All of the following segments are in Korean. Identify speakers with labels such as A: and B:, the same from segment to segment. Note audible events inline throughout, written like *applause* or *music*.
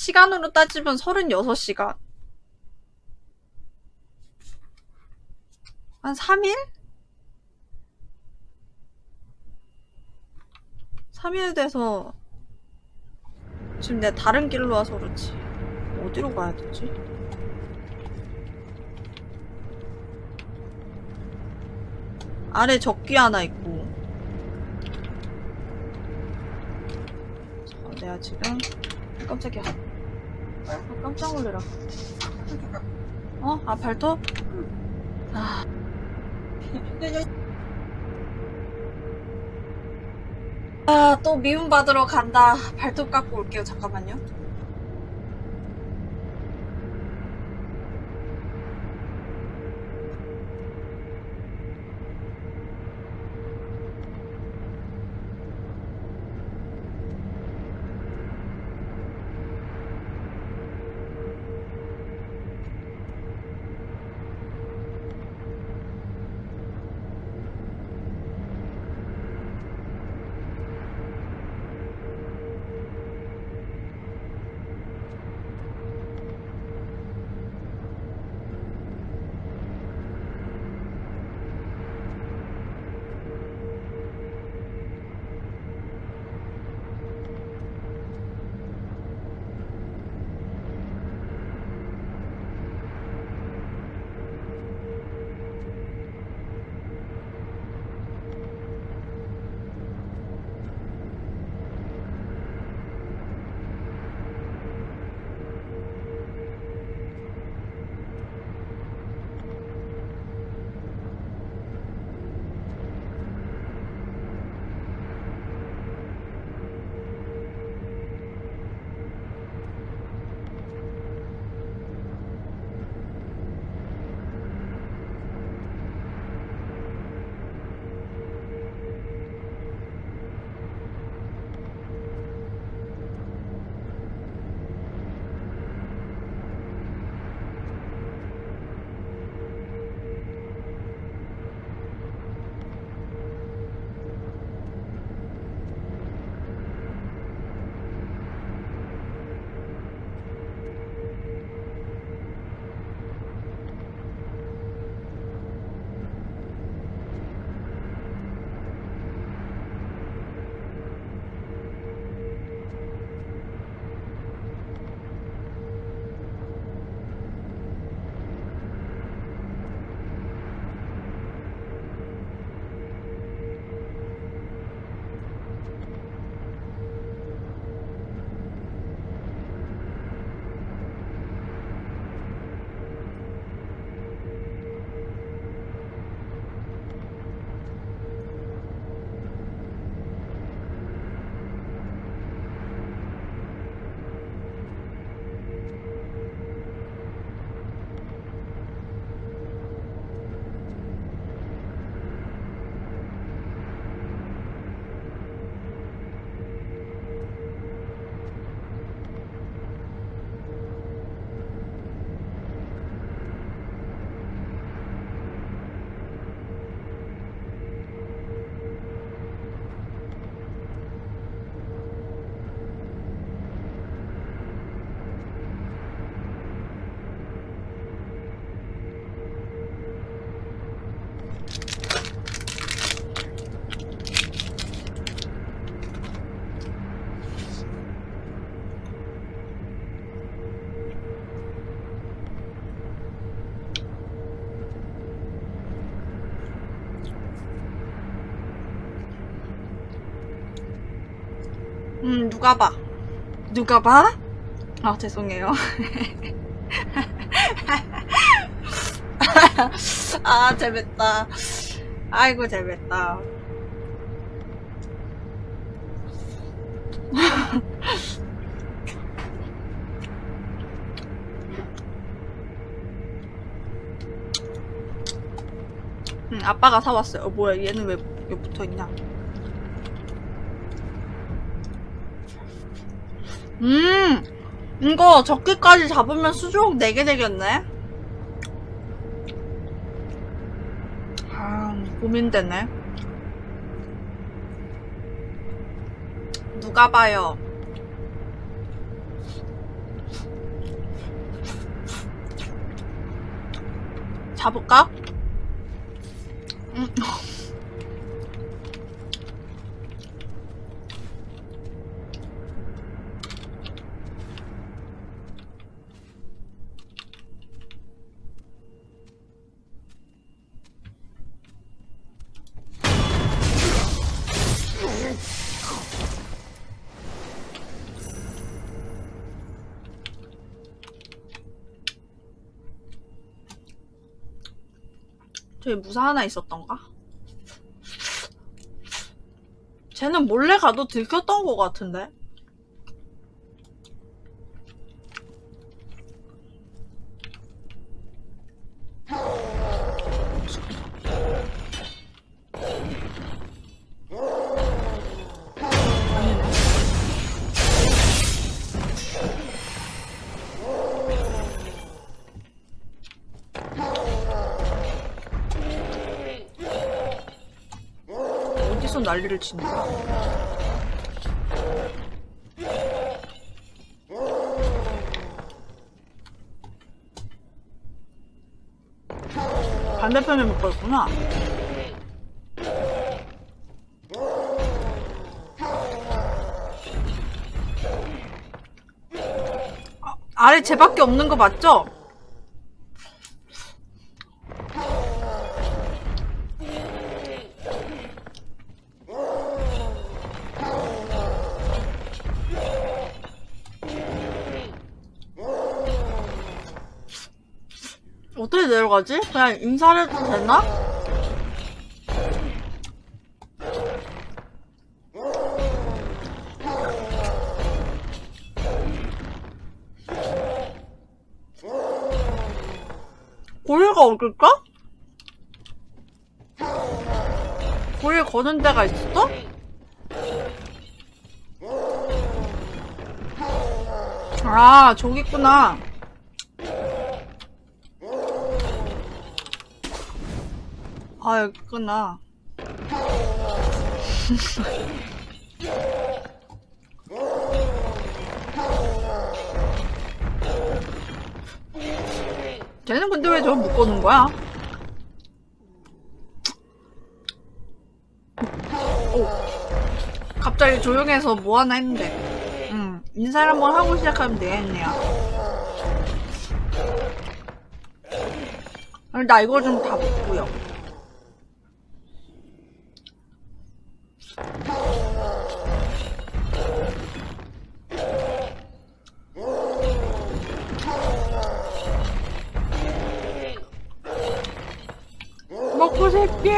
A: 시간으로 따지면 36시간. 한 3일? 3일 돼서 지금 내가 다른 길로 와서 그렇지. 어디로 가야 되지? 아래 적기 하나 있고. 자, 내가 지금 깜짝이야. 아, 깜짝 놀래라. 어? 아 발톱? 아. 아, 또 미움 받으러 간다. 발톱 깎고 올게요. 잠깐만요. 누가 봐? 누가 봐? 아, 죄송해요. *laughs* 아, 재밌다. 아이고, 재밌다. 응, *laughs* 아빠가 사왔어요. 어, 뭐야, 얘는 왜 여기 붙어있냐? 음 이거 적기까지 잡으면 수족 4개 되겠네 아 고민되네 누가 봐요 잡을까? 음. *laughs* 저기 무사 하나 있었던가? 쟤는 몰래 가도 들켰던 것 같은데? 난리를 거야? 반대편에 못 갔구나. 아, 아래 쟤밖에 없는 거 맞죠? 내려가지? 그냥 인사를 해도 되나? 고리가 어딜까? 고리 거는 데가 있어? 아, 저기 있구나. 아, 여기 있구나. *laughs* 쟤는 근데 왜 저걸 묶어놓은 거야? 오. 갑자기 조용해서 뭐 하나 했는데. 음, 인사를 한번 하고 시작하면 되겠네요. 나 이거 좀 다 묶고요. 먹고 새끼!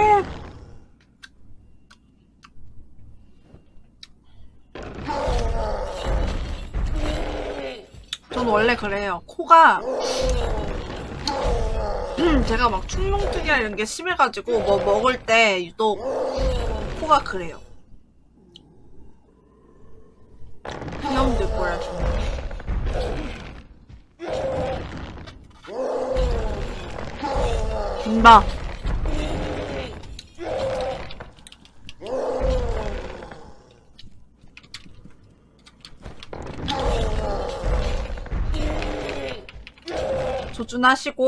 A: 전 원래 그래요. 코가 제가 막 충농증이나 이런 게 심해가지고 뭐 먹을 때 유독 코가 그래요. 귀여운데 뭐야 좀. 김밥. 조준하시고.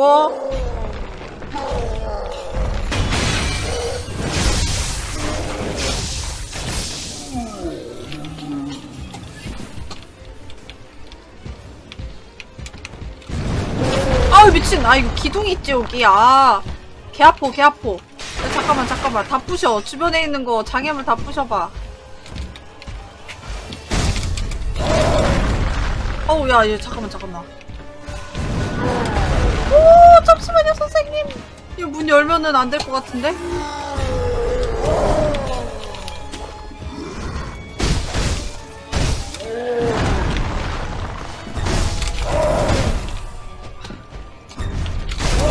A: 아우 미친. 아 이거 기둥이 있지 여기. 아 개 아파 개 아파. 야, 잠깐만 잠깐만. 다 부셔. 주변에 있는 거 장애물 다 부셔봐. 어우 야, 얘 잠깐만 잠깐만 이거 문 열면은 안 될 것 같은데?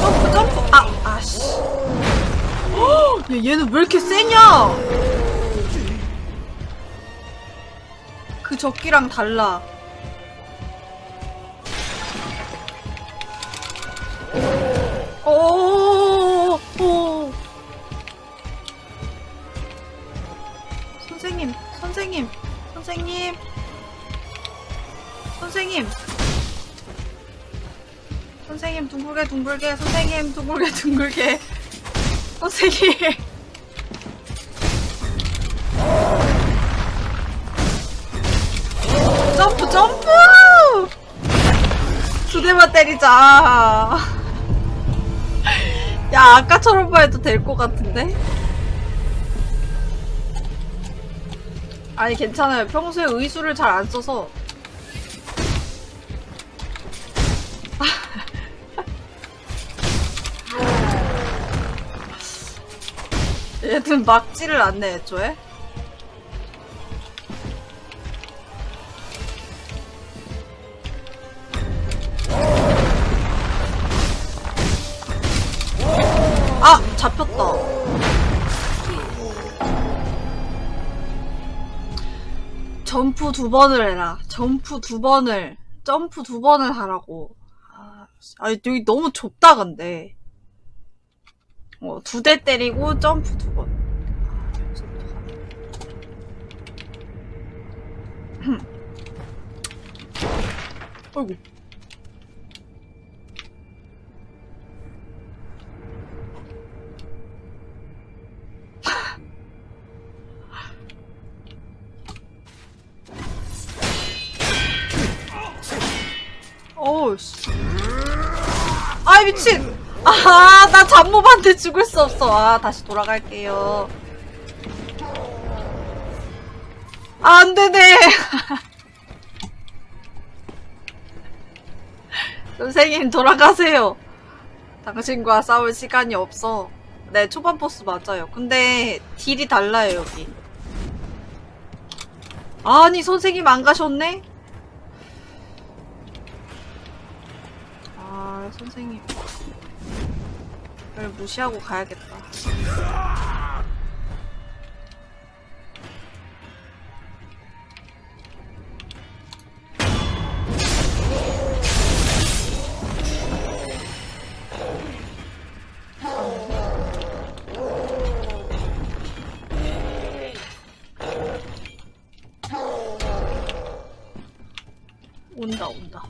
A: 점프 점프 아 아씨. 헉, 야, 얘는 왜 이렇게 세냐? 그 적기랑 달라 둥글게 둥글게 선생님 둥글게 둥글게. 선생님 점프 점프! 두 대만 때리자. 야 아까처럼만 해도 될 것 같은데? 아니 괜찮아요. 평소에 의수를 잘 안 써서 얘는 막지를 않네 애초에. 아 잡혔다. 점프 두 번을 해라. 점프 두 번을 점프 두 번을 하라고. 아, 여기 너무 좁다 근데 어, 두대 때리고 점프 두 번. 어이구. 어우, 씨. 아이, 미친! 아, 나 잡몹한테 죽을 수 없어. 아, 다시 돌아갈게요. 아, 안 되네. *laughs* 선생님, 돌아가세요. 당신과 싸울 시간이 없어. 네, 초반 보스 맞아요. 근데, 딜이 달라요, 여기. 아니, 선생님 안 가셨네? 아, 선생님. 를 무시하고 가야겠다. 온다, 온다.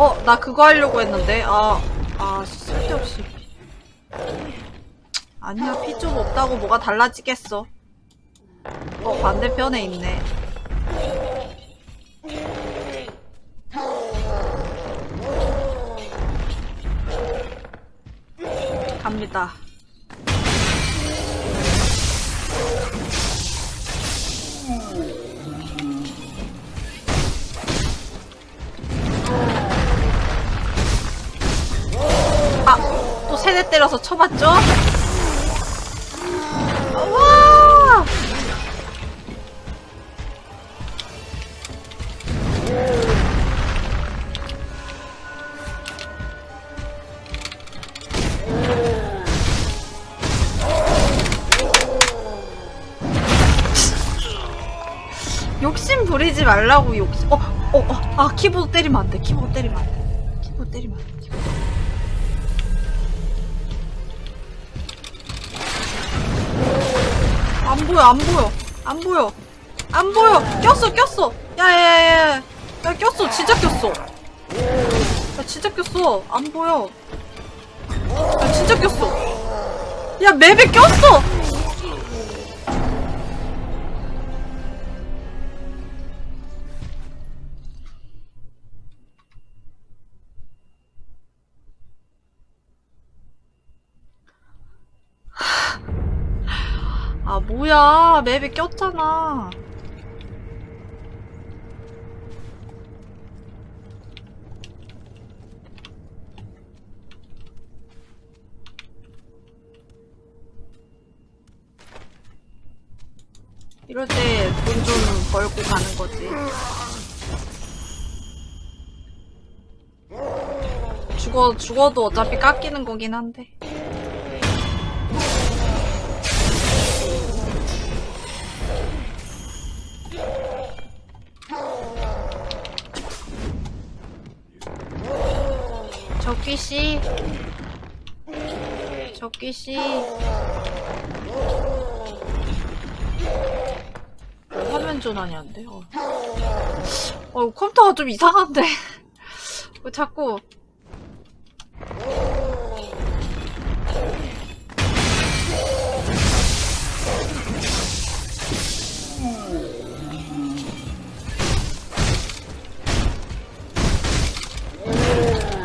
A: 어, 나 그거 하려고 했는데. 아, 아, 쓸데없이. 아니야, 피 좀 없다고 뭐가 달라지겠어. 어, 반대편에 있네. 갑니다. 아, 또 세대 때려서 쳐봤죠? 와! 욕심 부리지 말라고 욕심. 어, 어, 어, 아 키보드 때리면 안 돼. 키보드 때리면 안 돼. 키보드 때리면 안 돼. 보여, 안 보여, 안 보여, 안 보여. 꼈어, 꼈어. 야야야야, 야 꼈어, 진짜 꼈어. 야 진짜 꼈어, 안 보여. 야 진짜 꼈어. 야 맵에 꼈어. 뭐야? 맵에 꼈잖아. 이럴 때 돈 좀 벌고 가는 거지. 죽어 죽어도 어차피 깎이는 거긴 한데 적기 씨, 적기 씨. 화면 전환이 안 돼. 어. 어, 컴퓨터가 좀 이상한데. 왜 *laughs* 자꾸.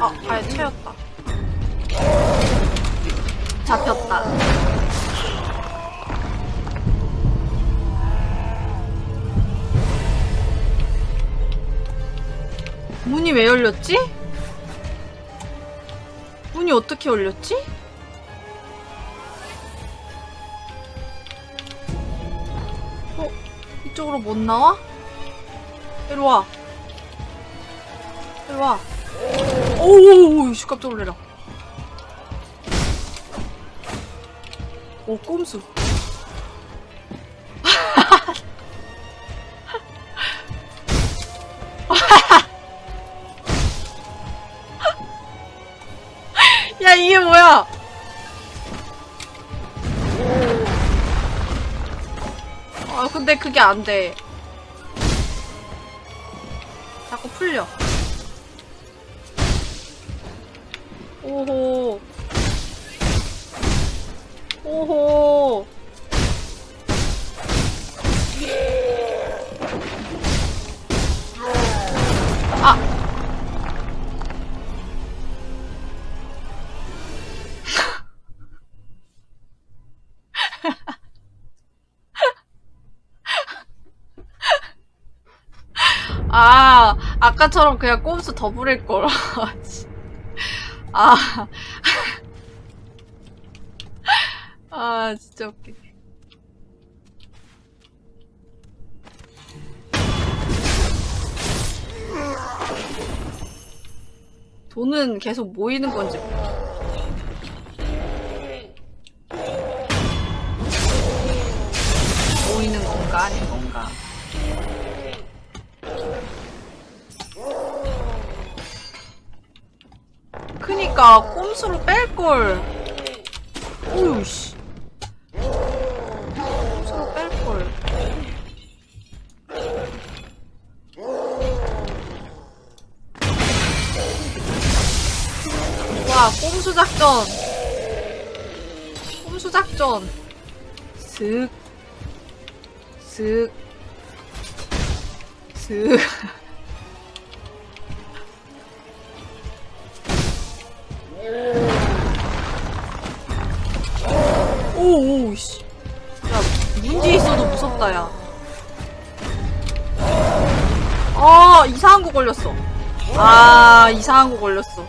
A: 아, 발 채웠다. 잡혔다. 문이 왜 열렸지? 문이 어떻게 열렸지? 어? 이쪽으로 못 나와? 이리 와. 이리 와. 오오오, 씨, 깜짝 놀래라. 오, 꼼수. *laughs* 야, 이게 뭐야? 아, 근데 그게 안 돼. 자꾸 풀려. 아, 아까처럼 그냥 꼼수 더 부릴걸. *laughs* 아. *laughs* 아, 진짜 웃기네. 돈은 계속 모이는 건지 몰라. 그니까 꼼수로 뺄걸. 오유 씨. 꼼수로 뺄걸. 와 꼼수 작전. 꼼수 작전. 슥. 슥. 슥. 아 이상한 거 걸렸어.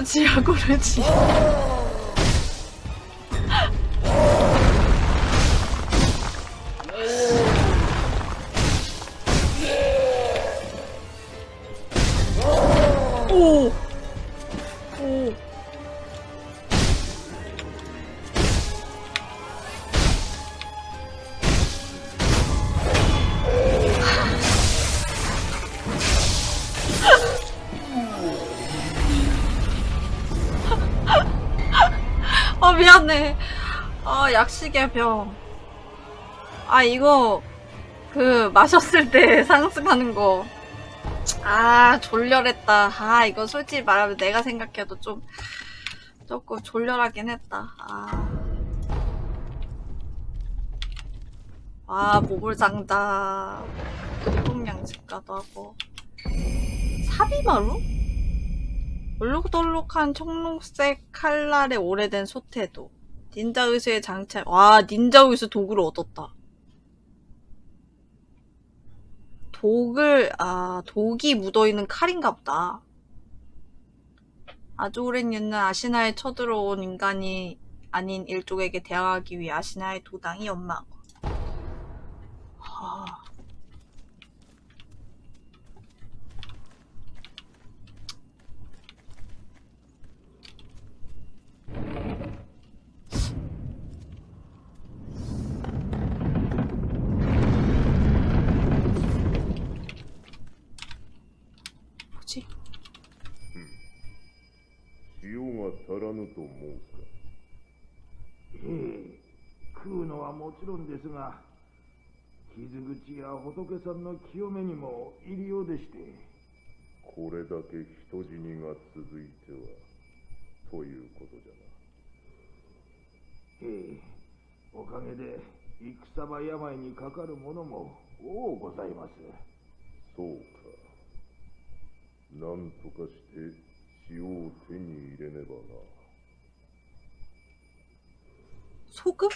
A: 야구르지 야구 아 약식의 병. 아 이거 그 마셨을 때 *laughs* 상승하는 거. 아 졸렬했다. 아 이거 솔직히 말하면 내가 생각해도 좀 조금 졸렬하긴 했다. 아. 아 모골장다. 일동양식가도 하고. 사비마루? 얼룩덜룩한 청록색 칼날의 오래된 소태도. 닌자 의수의 장착. 와 닌자 의수 도구를 얻었다. 독을, 아, 독이 묻어있는 칼인가 보다. 아주 오랜 옛날 아시나에 쳐들어온 인간이 아닌 일족에게 대항하기 위해 아시나의 도당이 것. 하... 뭐
B: が足らぬと申すか
C: ええ食うのはもちろんですが傷口や仏さんの清めにも入りようでして
B: これだけ人死にが続いてはということじゃ
C: ええ、おかげで戦場病にかかる者も多うございます。
B: そうか。何とかして塩を手に入れねばな。
A: そうか。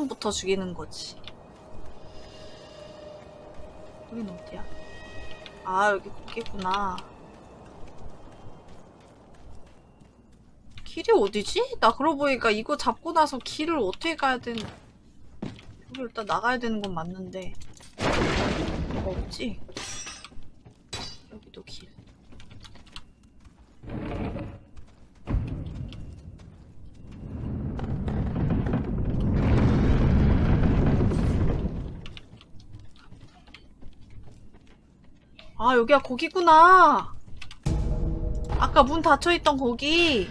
A: 놈부터 죽이는 거지. 여긴 어디야? 아 여기 거기구나 길이 어디지? 나 그러고 보니까 이거 잡고 나서 길을 어떻게 가야 되는 여기 일단 나가야 되는 건 맞는데 뭐가 없지? 여기도 길 아, 여기가 거기구나. 아까 문 닫혀있던 거기.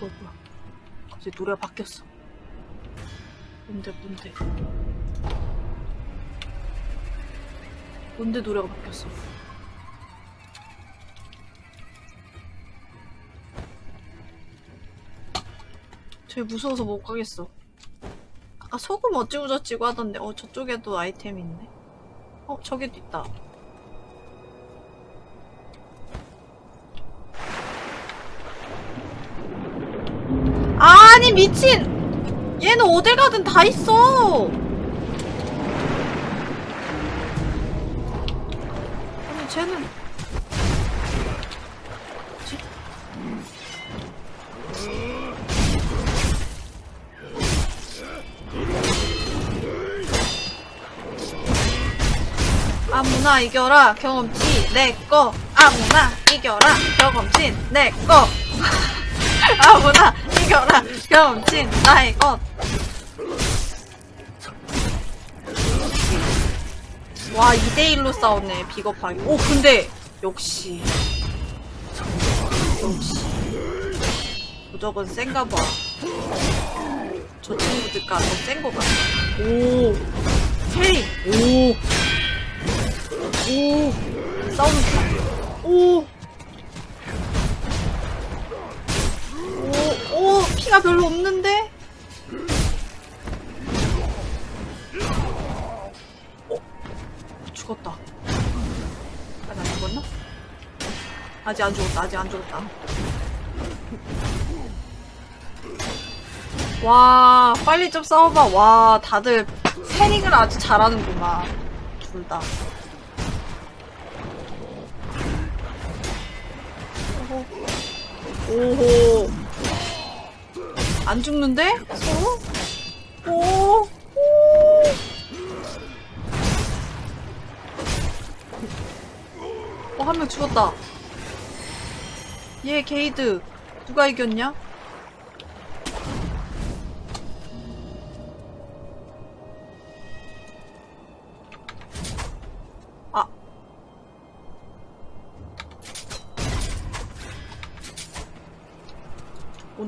A: 뭐야, 뭐야. 갑자기 노래가 바뀌었어. 뭔데, 뭔데. 뭔데 노래가 바뀌었어. 쟤 무서워서 못 가겠어. 아까 소금 어찌고 저찌고 하던데, 어, 저쪽에도 아이템이 있네. 어, 저기도 있다. 아니, 미친! 얘는 어딜 가든 다 있어! 아니, 쟤는. 아무나 이겨라 경험치 내꺼 아무나 이겨라 경험치 내꺼 *laughs* 아무나 이겨라 경험치 나의 것 와, 2대1로 싸웠네, 비겁하게. 오, 근데, 역시. 역시. 무조건 센가 봐. 저 친구들과 더센거 같아. 오. 헤이. 오. 오 싸우는 중. 오. 오, 오, 피가 별로 없는데? 어, 죽었다. 아직 안 죽었나? 아직 안 죽었다, 아직 안 죽었다. 와, 빨리 좀 싸워봐. 와, 다들 패닉을 아주 잘하는구만. 둘 다. 오호. 안 죽는데? 서로? 오. 오. 어, 한 명 죽었다. 얘 게이드. 누가 이겼냐?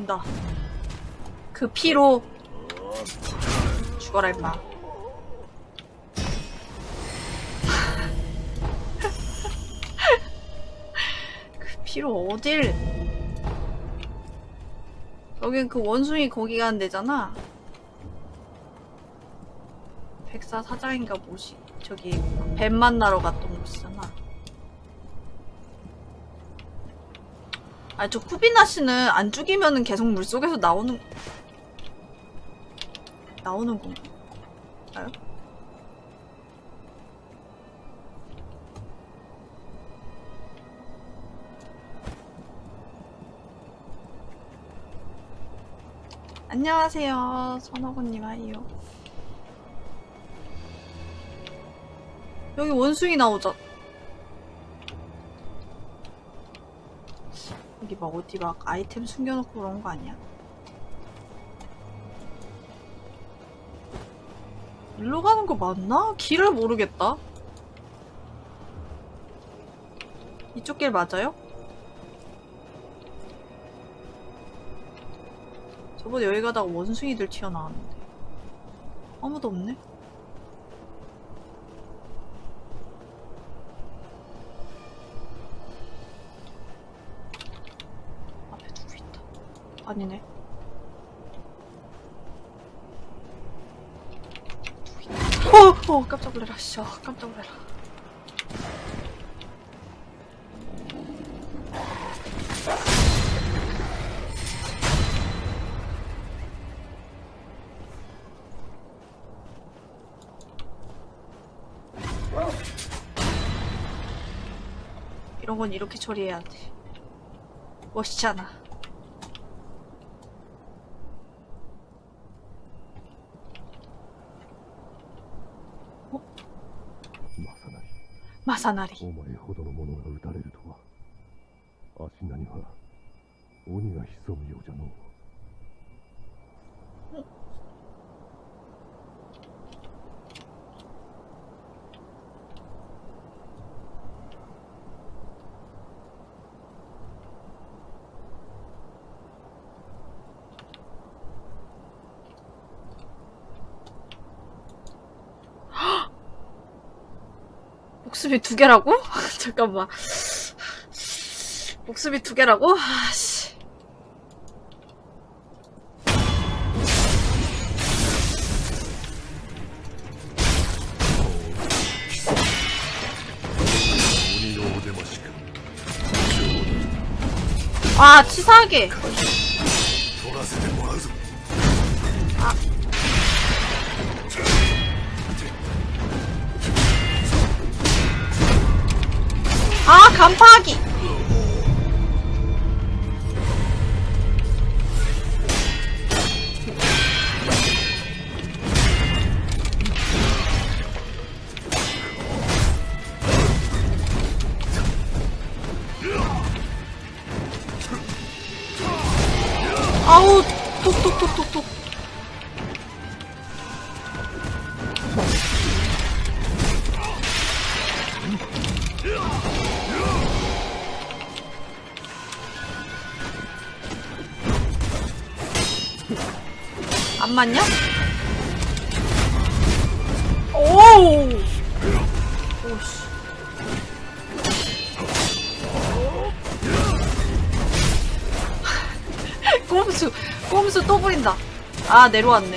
A: 온다. 그 피로 죽어라 임마. *laughs* 그 뒤로 어딜? 여긴 그 원숭이 거기 가는 데잖아. 백사 사장인가 뭐지? 저기 뱀 만나러 갔던 아. 아니 저 쿠비나 씨는 안 죽이면은 계속 물 속에서 나오는 나오는 건가요? 안녕하세요. 선호군님 아이요. 여기 원숭이 나오자. 여기 막 어디 막 아이템 숨겨놓고 그런 거 아니야? 일로 가는 거 맞나? 길을 모르겠다. 이쪽 길 맞아요? 저번에 여기 가다가 원숭이들 튀어나왔는데 아무도 없네? 앞에 누구 있다 아니네 어! 어! 깜짝 놀래라 씨 어, 깜짝 놀래라 이런 건 이렇게 처리해야 돼 멋있잖아 成
D: お前ほどの者が撃たれるとは。足なには鬼が潜むようじゃのう。
A: 목숨이 두 개라고? *laughs* 잠깐만. 목숨이 두 개라고? 아씨. 아, 치사하게. 간파하기. 안 맞냐? 오우! 오씨. 꼼수, 꼼수 또 부린다. 아, 내려왔네.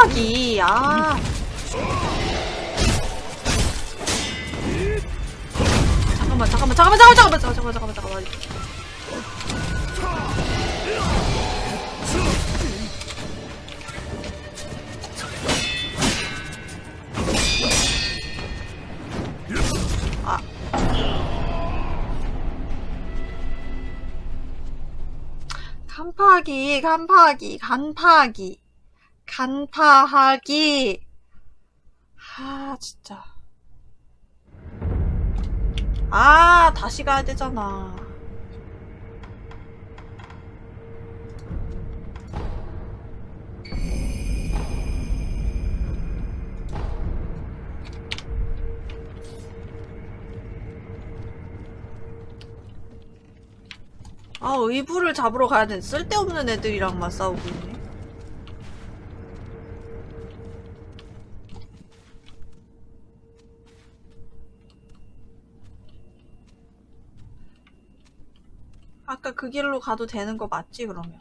A: 간파하기. 아. 잠깐만, 잠깐만, 잠깐만, 잠깐만, 잠깐만, 잠깐만, 잠깐만, 잠깐만. 아. 간파하기, 간파하기, 간파하기. 간파하기. 아, 진짜. 아, 다시 가야 되잖아. 아, 의부를 잡으러 가야 돼. 쓸데없는 애들이랑만 싸우고 있네. 아까 그 길로 가도 되는 거 맞지, 그러면?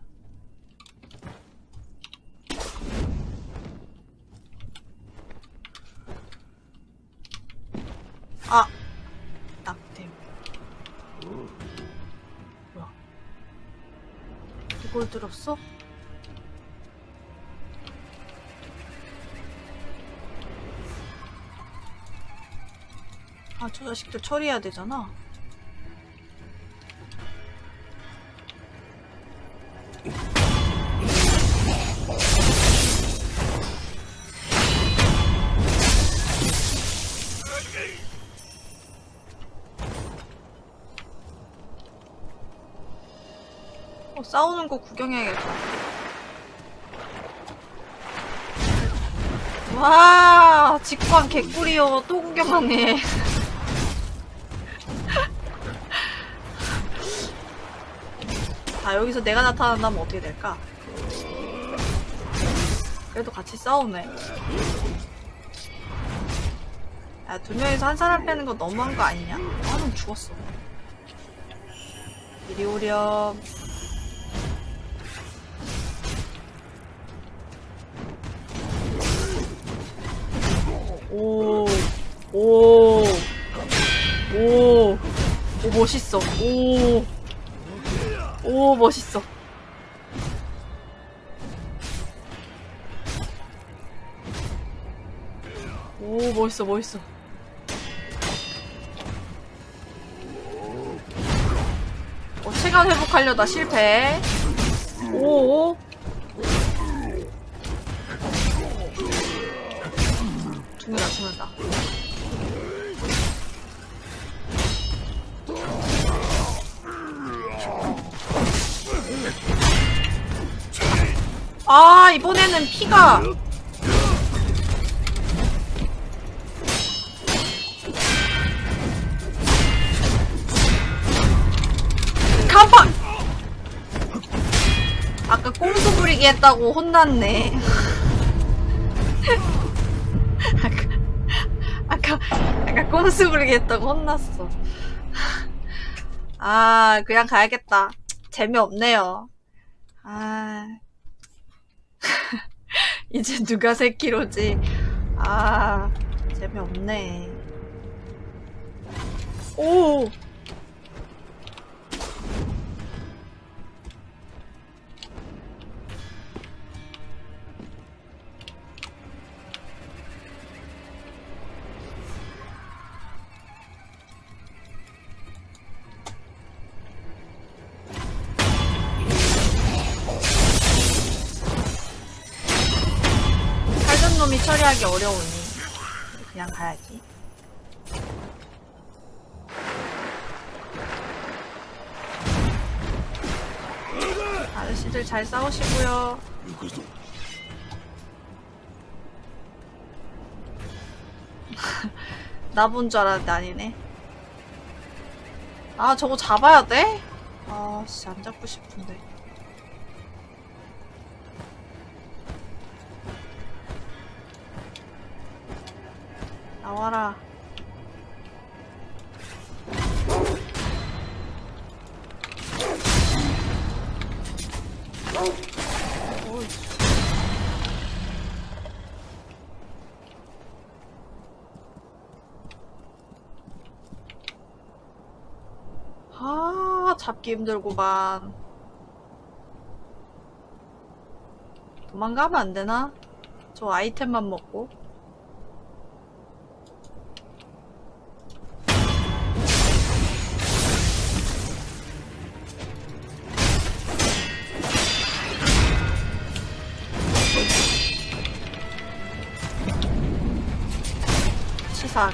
A: 아! 낙템. 뭐야? 이걸 들었어? 아, 저 자식들 처리해야 되잖아. 싸우는 거 구경해야겠다. 와, 직관 개꿀이요. 또 구경하네. *laughs* 아, 여기서 내가 나타난다면 어떻게 될까? 그래도 같이 싸우네. 야, 두 명이서 한 사람 빼는 거 너무한 거 아니냐? 나는 죽었어. 이리 오렴. 오, 오, 오, 오, 멋있어. 오, 오, 멋있어. 오, 멋있어, 멋있어. 어, 체감 회복하려다 실패. 오, 오. 죽는다, 죽는다. 아, 이번에는 피가. 간판! 아까 꼼수 부리기 했다고 혼났네. 꼼수 부리기 했다고 혼났어. 아, 그냥 가야겠다. 재미없네요. 아. *laughs* 이제 누가 새끼로지. 아, 재미없네. 오! 처리하기 어려우니 그냥 가야지. 아저씨들 잘 싸우시고요. *laughs* 나 본 줄 알았는데 아니네. 아 저거 잡아야 돼? 아씨 안 잡고 싶은데. 나와라. 아, 잡기 힘들구만. 도망가면 안 되나? 저 아이템만 먹고. 치사.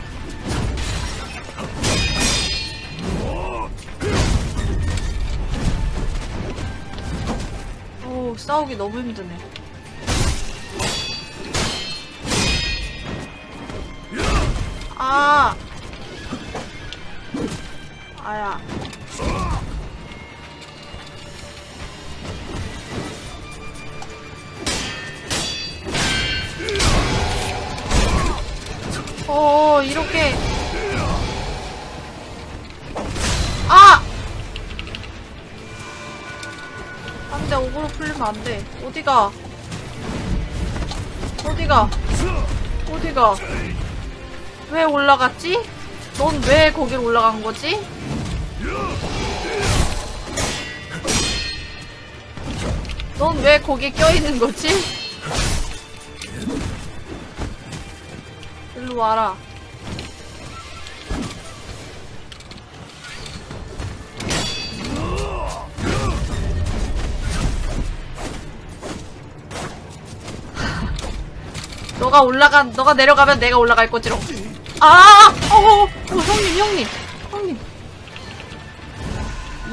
A: 오, 싸우기 너무 힘드네. 아! 아야. 안 돼. 어디가? 어디가? 어디가? 왜 올라갔지? 넌 왜 거기로 올라간 거지? 넌 왜 거기에 껴있는 거지? 일로 와라. 너가 올라가, 너가 내려가면 내가 올라갈 거지롱. 아! 어, 어, 어, 형님, 형님, 형님.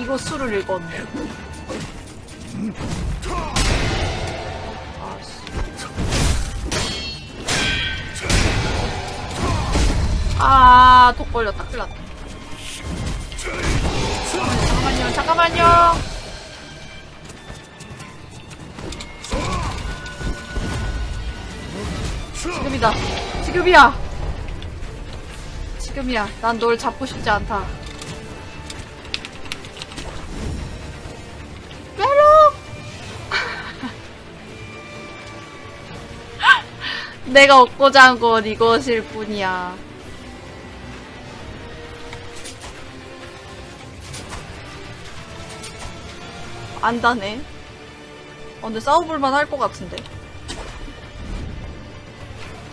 A: 이거 수를 읽었네. 아씨. 아, 독 걸렸다. 큰일 났다. 잠깐만요, 잠깐만요. 지금이야. 지금이야. 난 널 잡고 싶지 않다. 메롱! *laughs* 내가 얻고자 한 건 이것일 뿐이야. 안다네. 어, 근데 싸워볼만 할 것 같은데.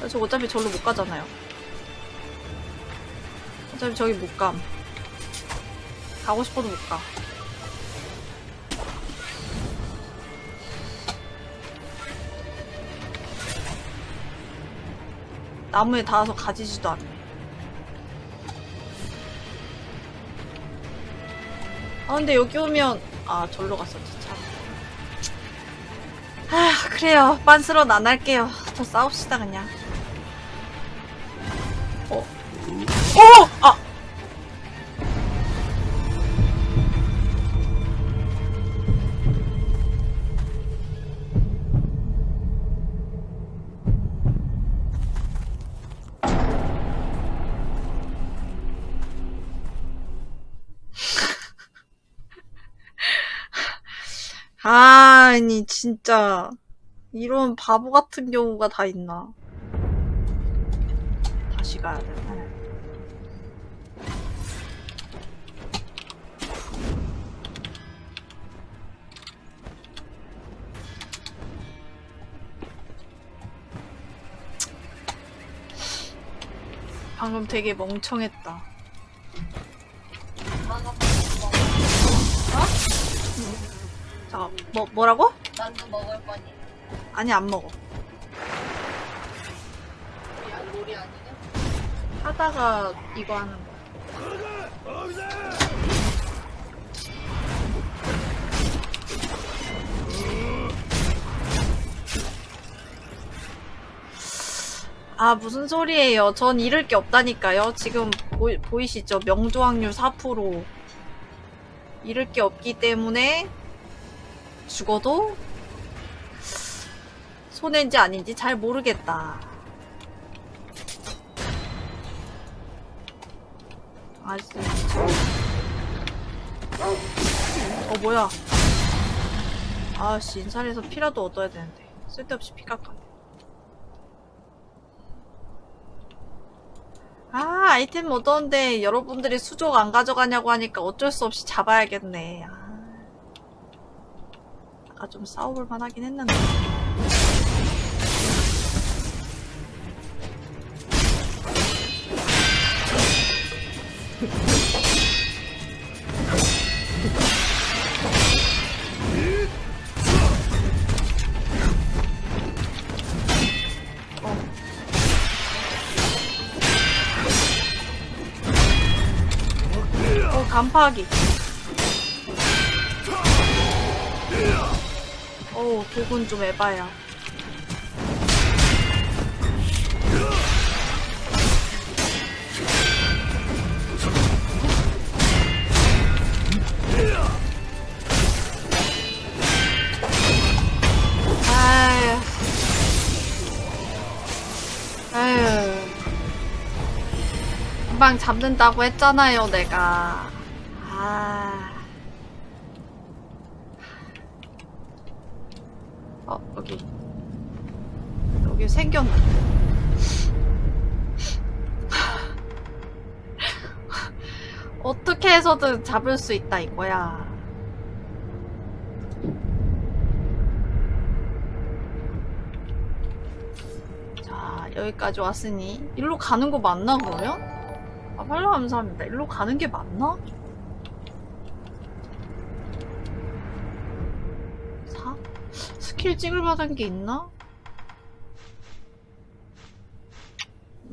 A: 저 어차피 절로 못 가잖아요. 어차피 저기 못 감. 가고 싶어도 못 가. 나무에 닿아서 가지지도 않네. 아, 근데 여기 오면, 아, 절로 갔었지, 참. 아, 그래요. 빤스런 안 할게요. 더 싸웁시다, 그냥. 어! 아! 아니, 진짜. 이런 바보 같은 경우가 다 있나. 다시 가야 되 방금 되게 멍청했다. 어? 잠깐, 뭐, 뭐라고?
E: 만두 먹을 거니?
A: 아니, 안 먹어.
E: 야, 놀이 아니냐?
A: 하다가 이거 하는 거야. 아, 무슨 소리예요. 전 잃을 게 없다니까요. 지금 보, 보이시죠? 명조 확률 4%. 잃을 게 없기 때문에 죽어도 손해인지 아닌지 잘 모르겠다. 아, 진짜. 어, 뭐야. 아씨, 인살에서 피라도 얻어야 되는데. 쓸데없이 피 깎아. 아, 아이템 얻었는데 여러분들이 수족 안 가져가냐고 하니까 어쩔 수 없이 잡아야겠네. 아. 아까 좀 싸워볼 만 하긴 했는데. 간파하기. 어우, 독은 좀 에바야. 금방 잡는다고 했잖아요, 내가. 아. 어, 여기. 여기 생겼네. 어떻게 해서든 잡을 수 있다, 이거야. 자, 여기까지 왔으니, 일로 가는 거 맞나, 그러면? 아, 팔로 감사합니다. 일로 가는 게 맞나? 4? 스킬 찍을 만한 게 있나?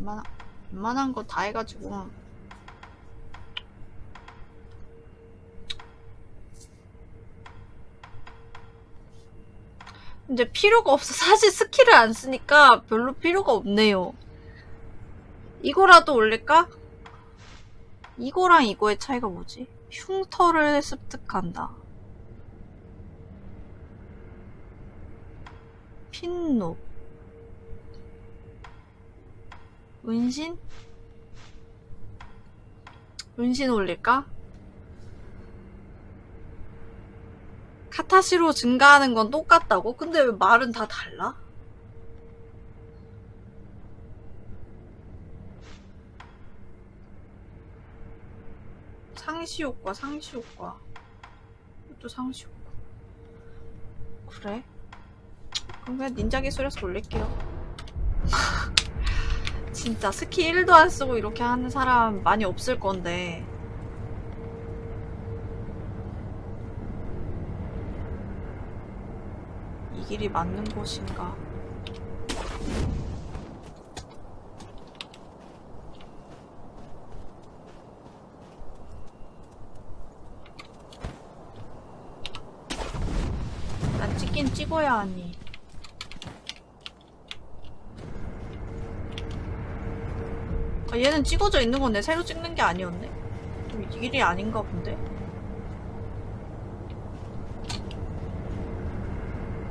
A: 웬만한, 웬만한 거 다 해가지고. 근데 필요가 없어. *laughs* 사실 스킬을 안 쓰니까 별로 필요가 없네요. 이거라도 올릴까? 이거랑 이거의 차이가 뭐지? 흉터를 습득한다. 핀노. 은신? 은신 올릴까? 카타시로 증가하는 건 똑같다고? 근데 왜 말은 다 달라? 상시 효과, 상시 효과. 이것도 상시 효과. 그래? 그럼 그냥 닌자 기술에서 올릴게요. *laughs* 진짜 스키 1도 안 쓰고 이렇게 하는 사람 많이 없을 건데. 이 길이 맞는 곳인가? 난 찍긴 찍어야 하니. 아, 얘는 찍어져 있는 건데 새로 찍는 게 아니었네. 그럼 이 길이 아닌가 본데.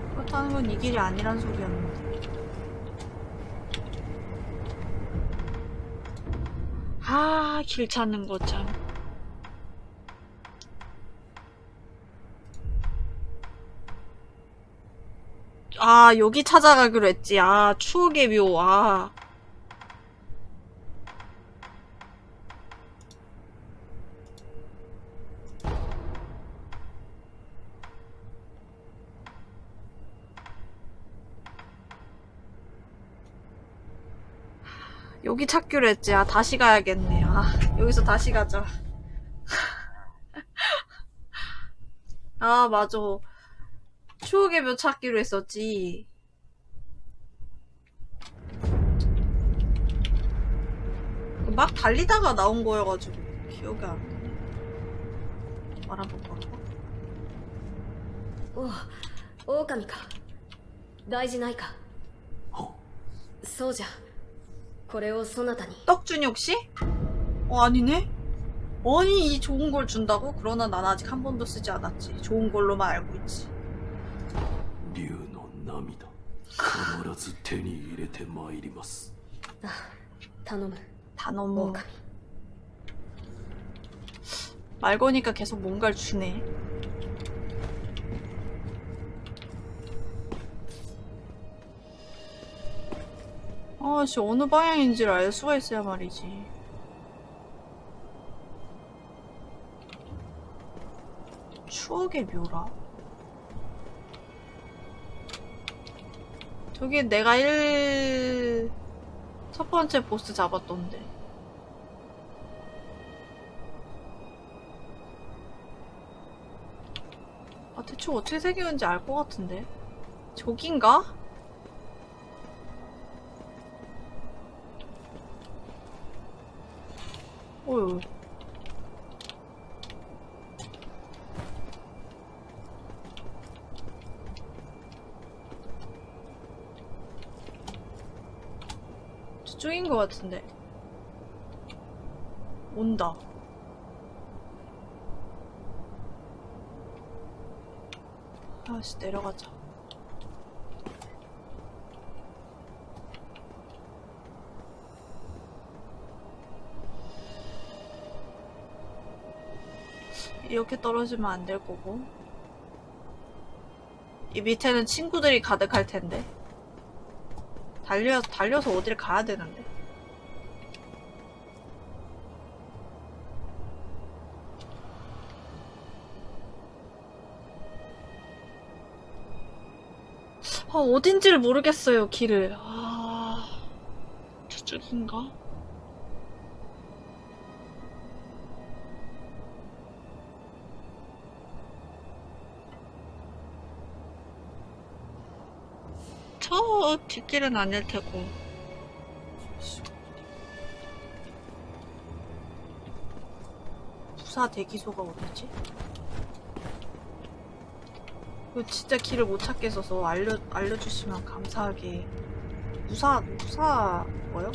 A: 그렇다는 건 이 길이 아니란 소리였는데. 아, 길 찾는 거 참. 아, 여기 찾아가기로 했지. 아, 추억의 묘. 아. 여기 찾기로 했지. 아, 다시 가야겠네. 아, 여기서 다시 가자. *laughs* 아, 맞아. 추억의 묘 찾기로 했었지. 막 달리다가 나온 거여가지고 기억이 안 나. 말아볼까?
F: おう狼か大事ないかそうじゃこれをそなたに
A: 떡준혁 씨? 어 아니네. 아니 이 좋은 걸 준다고? 그러나 난 아직 한 번도 쓰지 않았지. 좋은 걸로만 알고 있지.
D: 竜の涙必ず手に入れてまいります
F: あ頼む
A: 다 너무
F: 狼
A: 말 거니까 계속 뭔가를 주네. 아씨 어느 방향인지를 알 수가 있어야 말이지. 추억의 묘라. 저기 내가 1... 첫 번째 보스 잡았던데. 아, 대충 어떻게 생겼는지 알 것 같은데. 저긴가? 어휴. 저쪽인 것 같은데. 온다. 아씨 내려가자. 이렇게 떨어지면 안 될 거고. 이 밑에는 친구들이 가득할 텐데. 달려, 달려서 어딜 가야 되는데. 아, 어딘지를 모르겠어요, 길을. 아, 저쪽인가? 저 뒷길은 아닐 테고. 부사 대기소가 어디지? 이거 진짜 길을 못 찾겠어서 알려, 알려주시면 감사하게. 무사, 무사, 뭐요?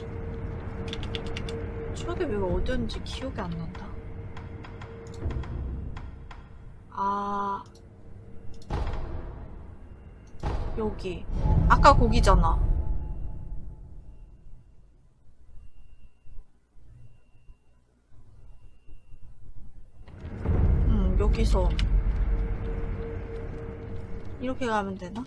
A: 추억의 묘가 어디였는지 기억이 안 난다. 아. 여기. 아까 거기잖아. 음, 여기서. 이렇게 가면 되나?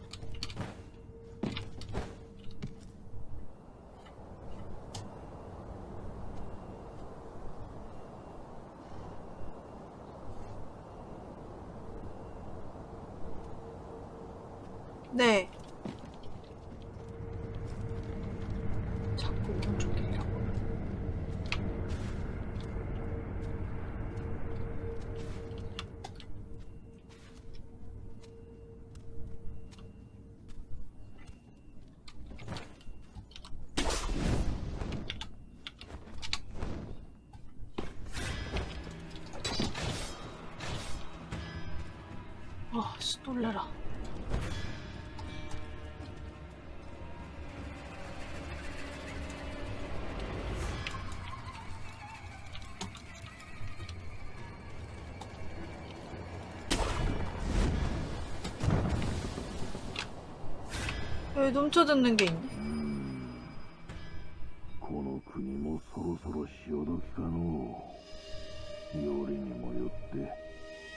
G: て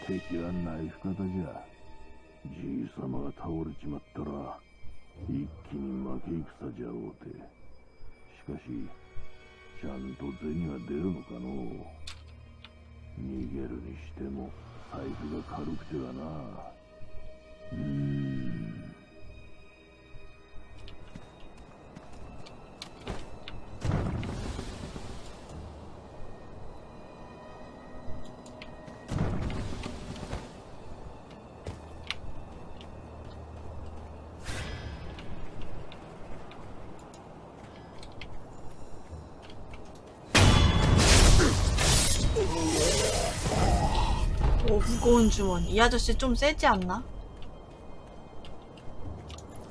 G: 敵はナイフ方じゃじいさまが倒れちまったら一気に負け戦じゃおうてしかしちゃんと銭は出るのかのう逃げるにしても財布が軽くてはなうん
A: 주머니. 이 아저씨 좀 세지 않나?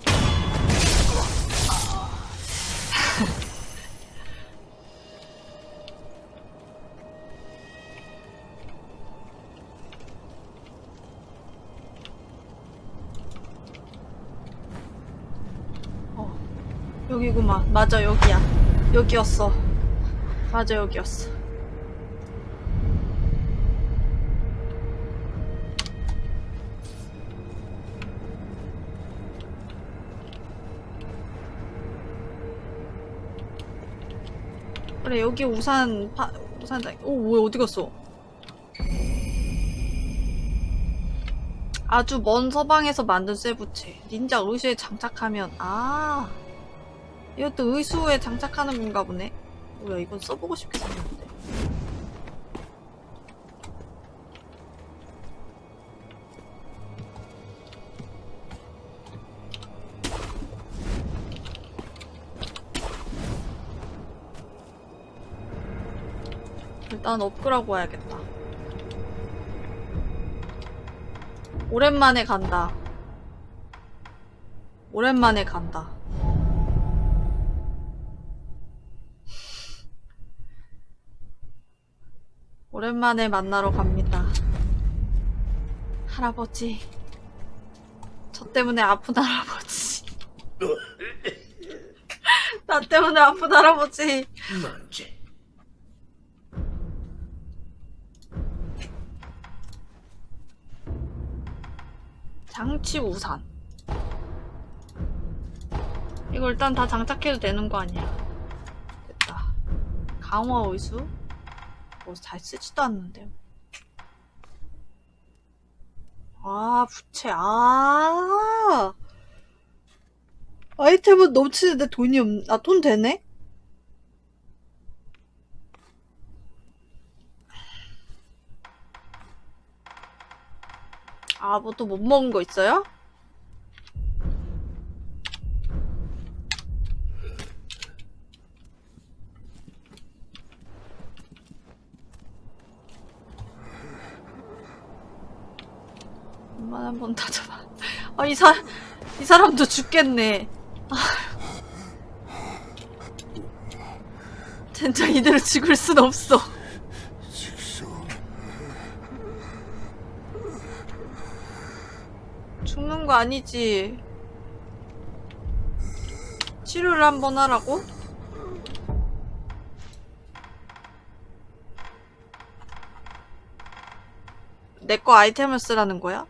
A: *laughs* 어, 여기구만. 맞아, 여기야. 여기였어. 맞아, 여기였어. 그래 여기 우산 파 우산장 오 뭐야 어디 갔어? 아주 먼 서방에서 만든 쇠부채. 닌자 의수에 장착하면 아. 이것도 의수에 장착하는 건가 보네. 뭐야 이건 써보고 생 일단 업그라고 와야겠다. 오랜만에 간다. 오랜만에 간다. 오랜만에 만나러 갑니다. 할아버지. 저 때문에 아픈 할아버지. *laughs* 나 때문에 아픈 할아버지.
H: 뭔지
A: 장치 우산. 이거 일단 다 장착해도 되는 거 아니야? 됐다. 강화 의수? 뭐 잘 쓰지도 않는데. 아, 부채. 아. 아이템은 넘치는데 돈이 없, 아, 돈 되네? 아, 뭐 또 못 먹은 거 있어요? 엄마 한번 다잡아. 아, 이 사, 이 사람도 죽겠네. 아. 진짜 이대로 죽을 순 없어. 죽는 거 아니지. 치료를 한번 하라고? 내 거 아이템을 쓰라는 거야?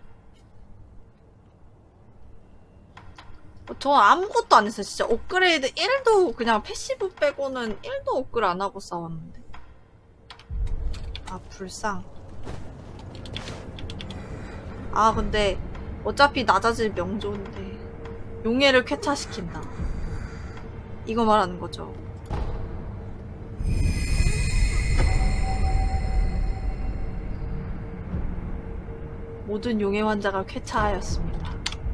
A: 어, 저 아무것도 안 했어요. 진짜 업그레이드 1도 그냥 패시브 빼고는 1도 업글 안 하고 싸웠는데. 아, 불상. 아, 근데 어차피 낮아질 명조인데 용해를 쾌차시킨다. 이거 말하는 거죠. 모든 용해 환자가 쾌차하였습니다.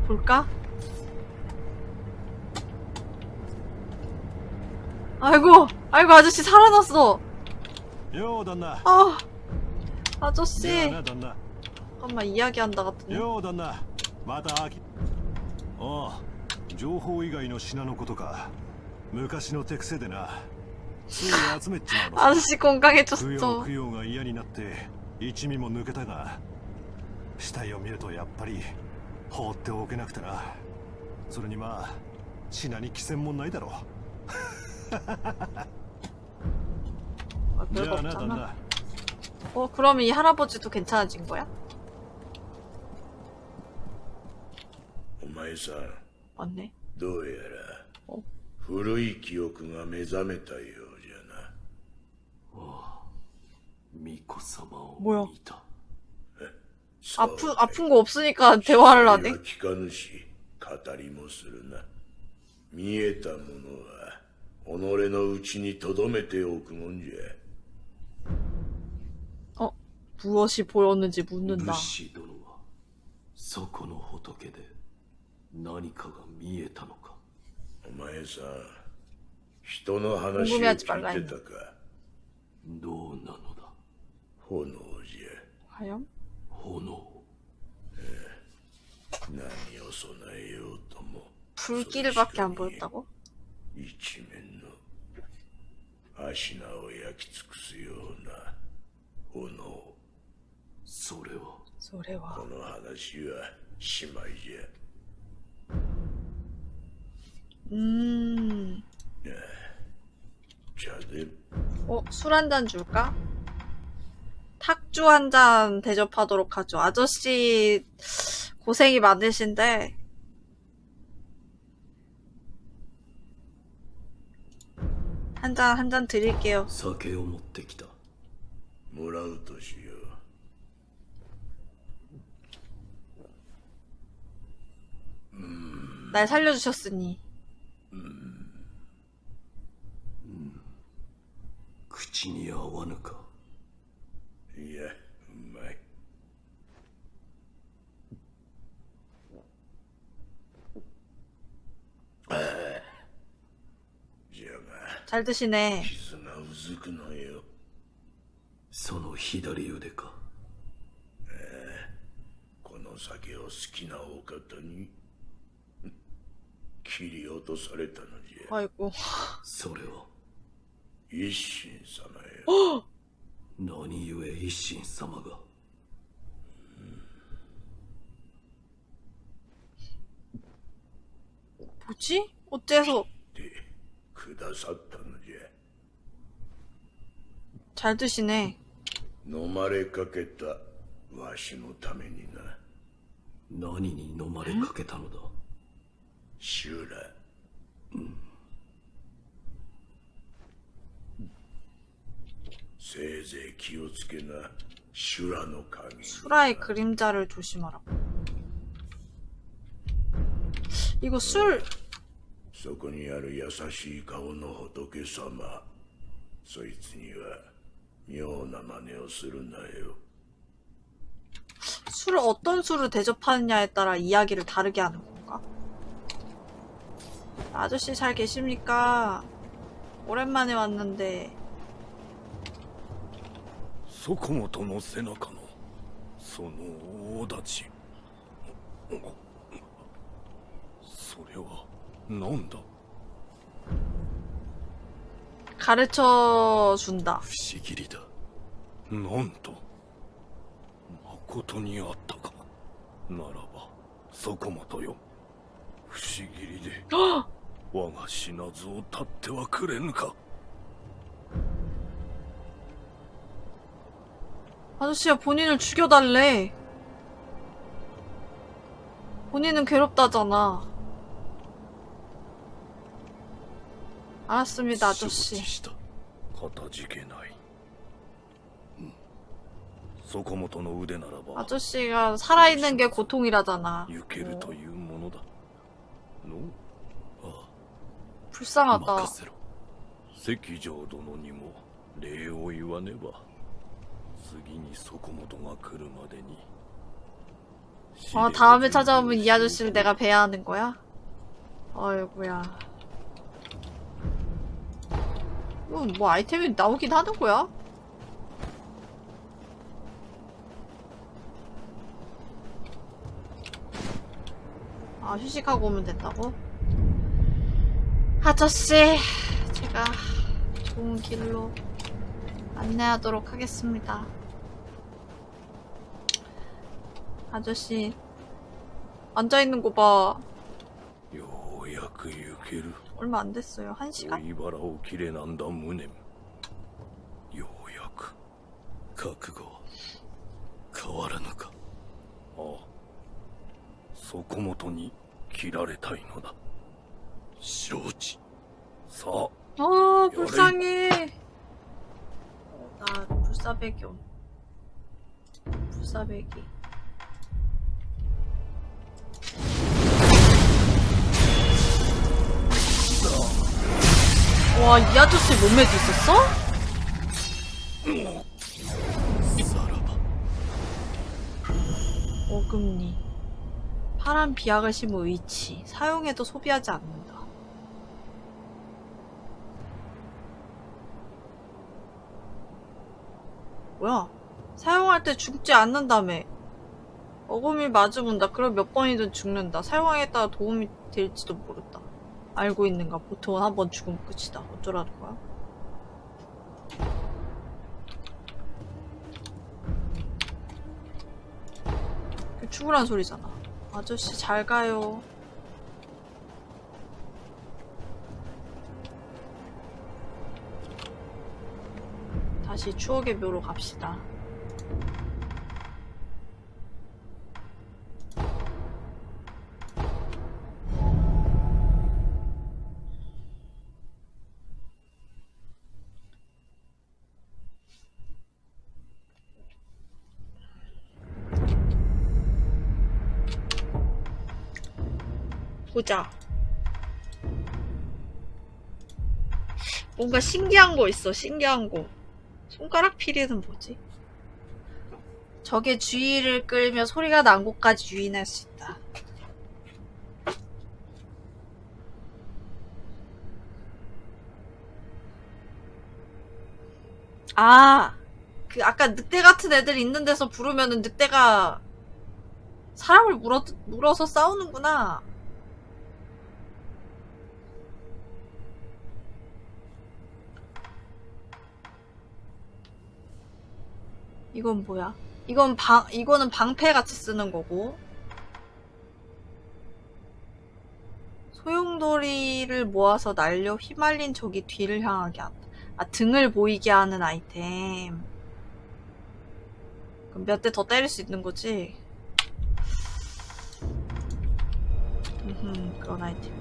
A: 볼까? 아이고 아이고 아저씨 살아났어. 아 아저씨. 잠깐만 이야기한다 같은데.
G: よう旦那また秋ああ情報以外の品のことか昔の手癖でなつい集めっちまうのさ
A: 아저씨
G: 供養
A: 건강해졌어.
G: 供養が嫌になって一味も抜けたが死体を見るとやっぱり放っておけなくてなそれにまあ品に寄せもないだろ *laughs*
A: 아,
G: うじ
A: 별거
G: ゃあな旦
A: 없잖아.
G: 那
A: 어, 그럼 이 할아버지도 괜찮아진 거야?
I: お前さん
A: 맞네.
I: どうやら
A: お
I: 古い記憶が目覚めたようじゃな
G: 巫女様を
A: 뭐야?
G: 見た
A: 아프 아픈 거 없으니까 대화를 하네.
I: は聞かぬし語りもするな見えたものは己のうちに留めておくもんじゃ
A: 어, 무엇이 보였는지 묻는다.
G: 武士殿はそこの仏で 何かが見えたのか
I: お前さ人の話を
A: 궁금해하지
I: 聞
A: 말라
I: いてたか
G: どうなのだ
I: 炎じ
A: 과연?
G: 炎
I: ゃ何を備えようとも
A: 불길밖에 안 보였다고?
I: 一面の足名を焼き尽くすような炎
G: それは
A: 소래와.
I: この話はしまいじゃ
A: 음.
I: 茶で
A: 어, 술 한 잔 줄까? 탁주 한 잔 대접하도록 하죠. 아저씨 고생이 많으신데 한 잔 한 잔 드릴게요.
G: 酒を持ってきた
I: もらうとし
A: 날 살려주셨으니
G: 口に合わぬか
I: いやうまいああじゃが
A: 잘 드시네.
I: 傷がうずくのよ
G: その左腕か
I: この酒を好きなお方に 切り落とされたのじゃ
A: 아이고.
G: それは
I: 一心様よ
G: 何故一心様が
A: 뭐지? 어째서
I: ってくださったのじゃ
A: 잘 드시네.
I: 飲まれかけたわしのためにな
H: 何に飲まれかけたのだ
I: 修羅せいぜい気をつけな修羅の影
A: 수라의 그림자를 조심하라고. 이거 술
I: そこにある優しい顔の仏様そいつには妙な真似をするなよ
A: 술을 어떤 술을 대접하느냐에 따라 이야기를 다르게 하는 건가? 아저씨 잘 계십니까? 오랜만에 왔는데
D: そこもとの背中のその大立ちそれは何だ
A: 가르쳐 준다.
D: 不思議りだなんと誠にあったかならばそこもとよ不思議りで 我が死なずを立ってはくれぬか
A: 아저씨가 본인을 죽여달래. 본인은 괴롭다잖아. 알았습니다,
D: 承知
A: 아저씨.
D: したかたじけないうんそこもとの腕ならば
A: 아저씨가 살아있는 게 고통이라잖아.
D: 行けるというものだのあ
A: 불쌍하다.
D: 任せろ関城殿にも礼を言わねば次にそこもとが来るまでに
A: 아, 다음에 찾아오면 이 아저씨를 내가 뵈야 하는 거야? 어이구야. 이건 뭐 아이템이 나오긴 하는 거야? 아, 휴식하고 오면 된다고? 아저씨, 제가 좋은 길로 안내하도록 하겠습니다. 아저씨 앉아있는 거 봐.
D: ようやく行ける
A: 얼마 안 됐어요. 한 시간?
D: 追腹を切れなんだ無念ようやく覚悟は変わらぬかああそこもとに切られたいのだ 쇼지 서.
A: 어 불쌍해. 어, 나 불사백이 온. 불사백이. 와, 이 아저씨 몸매도 있었어? 오금니. 파란 비약을 심은 뭐 위치 사용해도 소비하지 않는다. 뭐야? 사용할 때 죽지 않는다며. 어금니 맞으면다. 그럼 몇 번이든 죽는다. 사용에 따라 도움이 될지도 모른다. 알고 있는가? 보통은 한 번 죽으면 끝이다. 어쩌라는 거야? 그 죽으란 소리잖아. 아저씨 잘 가요. 다시 추억의 묘로 갑시다. 보자. 뭔가 신기한 거 있어, 신기한 거. 손가락 피리는 뭐지? 적의 주의를 끌며 소리가 난 곳까지 유인할 수 있다. 아, 그 아까 늑대 같은 애들 있는 데서 부르면은 늑대가 사람을 물어, 물어서 싸우는구나. 이건 뭐야? 이건 방, 이거는 방패 같이 쓰는 거고. 소용돌이를 모아서 날려 휘말린 적이 뒤를 향하게 한다. 아, 등을 보이게 하는 아이템. 그럼 몇 대 더 때릴 수 있는 거지? 음, 그런 아이템.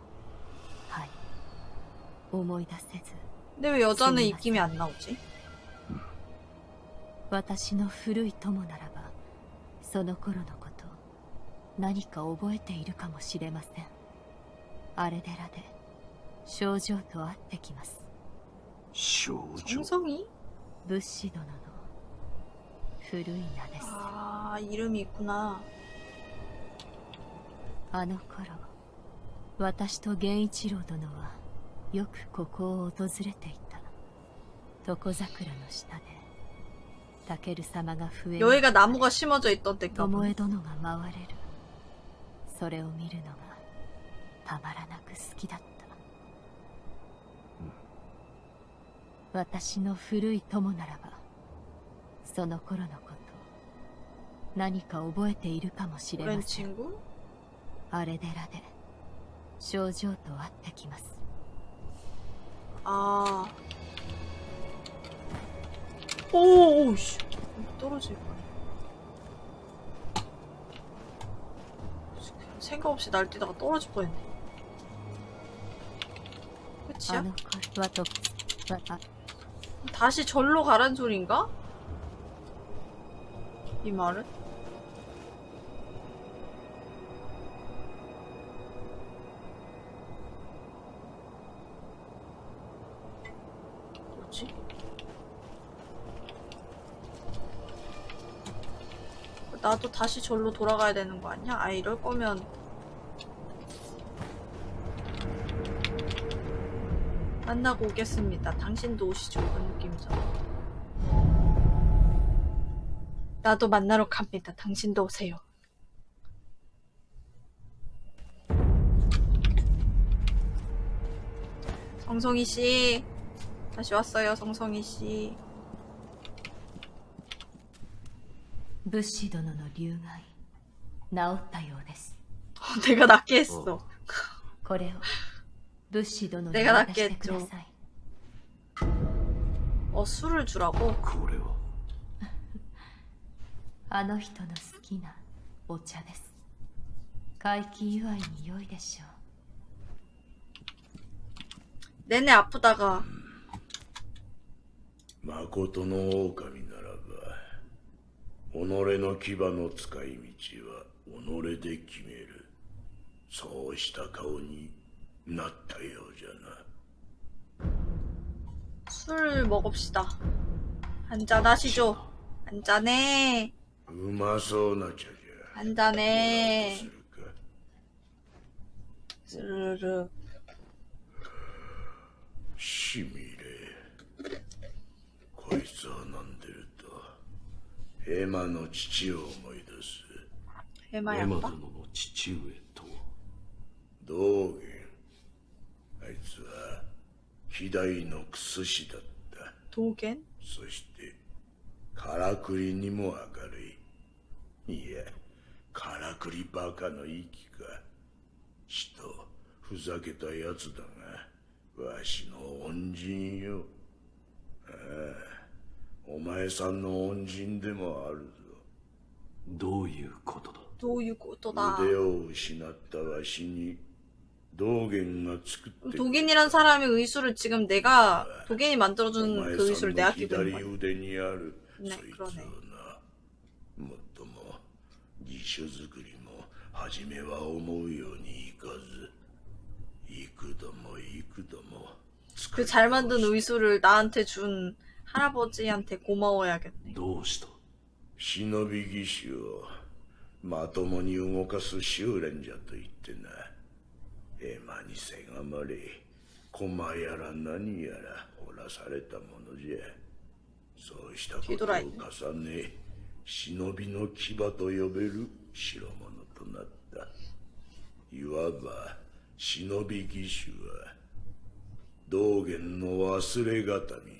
J: 思い出せず
A: 근데 왜 여자는
J: 스미마셍.
A: 입김이 안 나오지?
J: 私の古い友ならばその頃のこと何か覚えているかもしれませんあれ寺で症状と会ってきます
D: 少女
A: 정성이?
J: 武士殿の古い名です
A: 아, 이름이 있구나.
J: あの頃私と源一郎殿は よくここを訪れていた床桜の下でタケル様が増え
A: 여기가 나무가 심어져 있던 데인가
J: 巴
A: 보네.
J: 殿が回れるそれを見るのがたまらなく好きだった、私の古い友ならばその頃のこと何か覚えているかもしれま
A: 오랜
J: せん
A: 친구?
J: あれ寺で症状と会ってきます
A: 아. 오, 오, 씨. 떨어질 뻔. 생각 없이 날뛰다가 떨어질 뻔했네. 끝이야? 다시 절로 가란 소린가? 이 말은? 나도 다시 절로 돌아가야 되는 거 아니야? 아 이럴 거면 만나고 오겠습니다. 당신도 오시죠. 그런 느낌이죠. 나도 만나러 갑니다. 당신도 오세요. 성성이 씨 다시 왔어요. 성성이 씨.
J: 武士殿の流害治ったようです
A: 내가 낫게 했어.
J: これを武士殿に
A: 내가
J: 渡してくだ
A: 낫겠죠
J: さい
A: 어 술을 주라고?
D: これは*laughs*
J: あの人の好きなお茶です回帰祝いに良いでしょ
A: 내내 아프다가
I: 誠の狼ならば 己の牙の使い道は己で決めるそうした顔になったようじゃな
A: 술 먹읍시다. 한잔 하시죠. 한잔해.
I: うまそうな茶じゃ
A: 한잔해.
I: するか
A: 스르르.
I: しみれこいつを飲んでると ヘマの父を思い出す。
D: ヘマ殿の父上と
I: 道元あいつは希代のクス氏だった。
A: 刀剣？
I: そしてからくりにも明るい。いやからくりバカの息か。ちとふざけたやつだがわしの恩人よ。ああ。お前さんの恩人でもあるぞ
D: どういうことだ
A: 도유고토다.
I: 腕を失ったわしに道元が作ってくれ
A: 도겐이란 사람의 의수를 지금 내가 도겐이
I: お
A: 만들어준
I: 前
A: 그
I: さ
A: 의수를
I: ん
A: 내가
I: の
A: 끼고 있는
I: 左
A: 거야.
I: 腕にある
A: ね
I: そいつをなもっとも義手作りも初めは思うようにいかず幾度も幾度も
A: 그 잘 만든 의수를 나한테 준 할아버지한테 고마워야겠네.
D: どうした
I: 忍び義手をまともに動かす修練じゃと言ってなエマにせがまれ駒やら何やら掘らされたものじゃ そうしたことを
A: 뒤돌아있네
I: 重ね忍びの牙と呼べる代物となったいわば忍び義手は道元の忘れがたみじゃ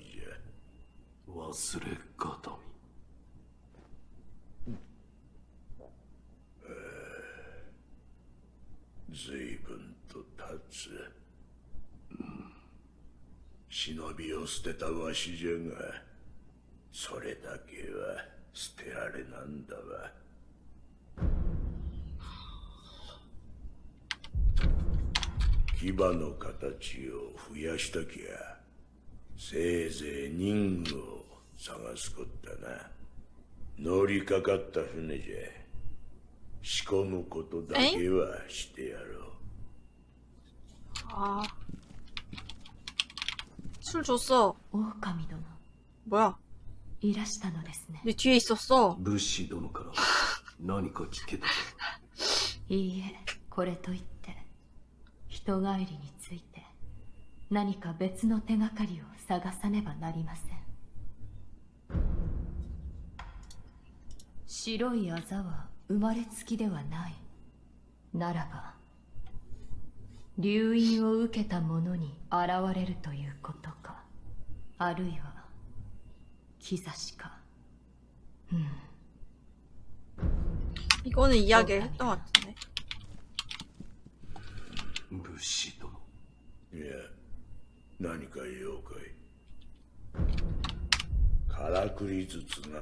H: 忘れがた
I: 随分と経つ、忍びを捨てたわしじゃがそれだけは捨てられなんだわ。牙の形を増やしたきゃせいぜい人魚を探すこったな乗りかかった船じゃ仕込むことだけはしてやろう
A: 아. 술 줬어.
J: 狼殿
A: 뭐야?
J: いらしたのですね
A: 내 뒤에 있었어.
H: 武士殿から何か聞けたか
J: いいえこれといって人帰りについて何か別の手がかりを探さねばなりません 白いあざは生まれつきではないならば留飲を受けた者に現れるということかあるいは兆しか
A: 이거는 이야기를 했던 것 같은데.
H: 武士殿
I: いや何か用かいからくりずつな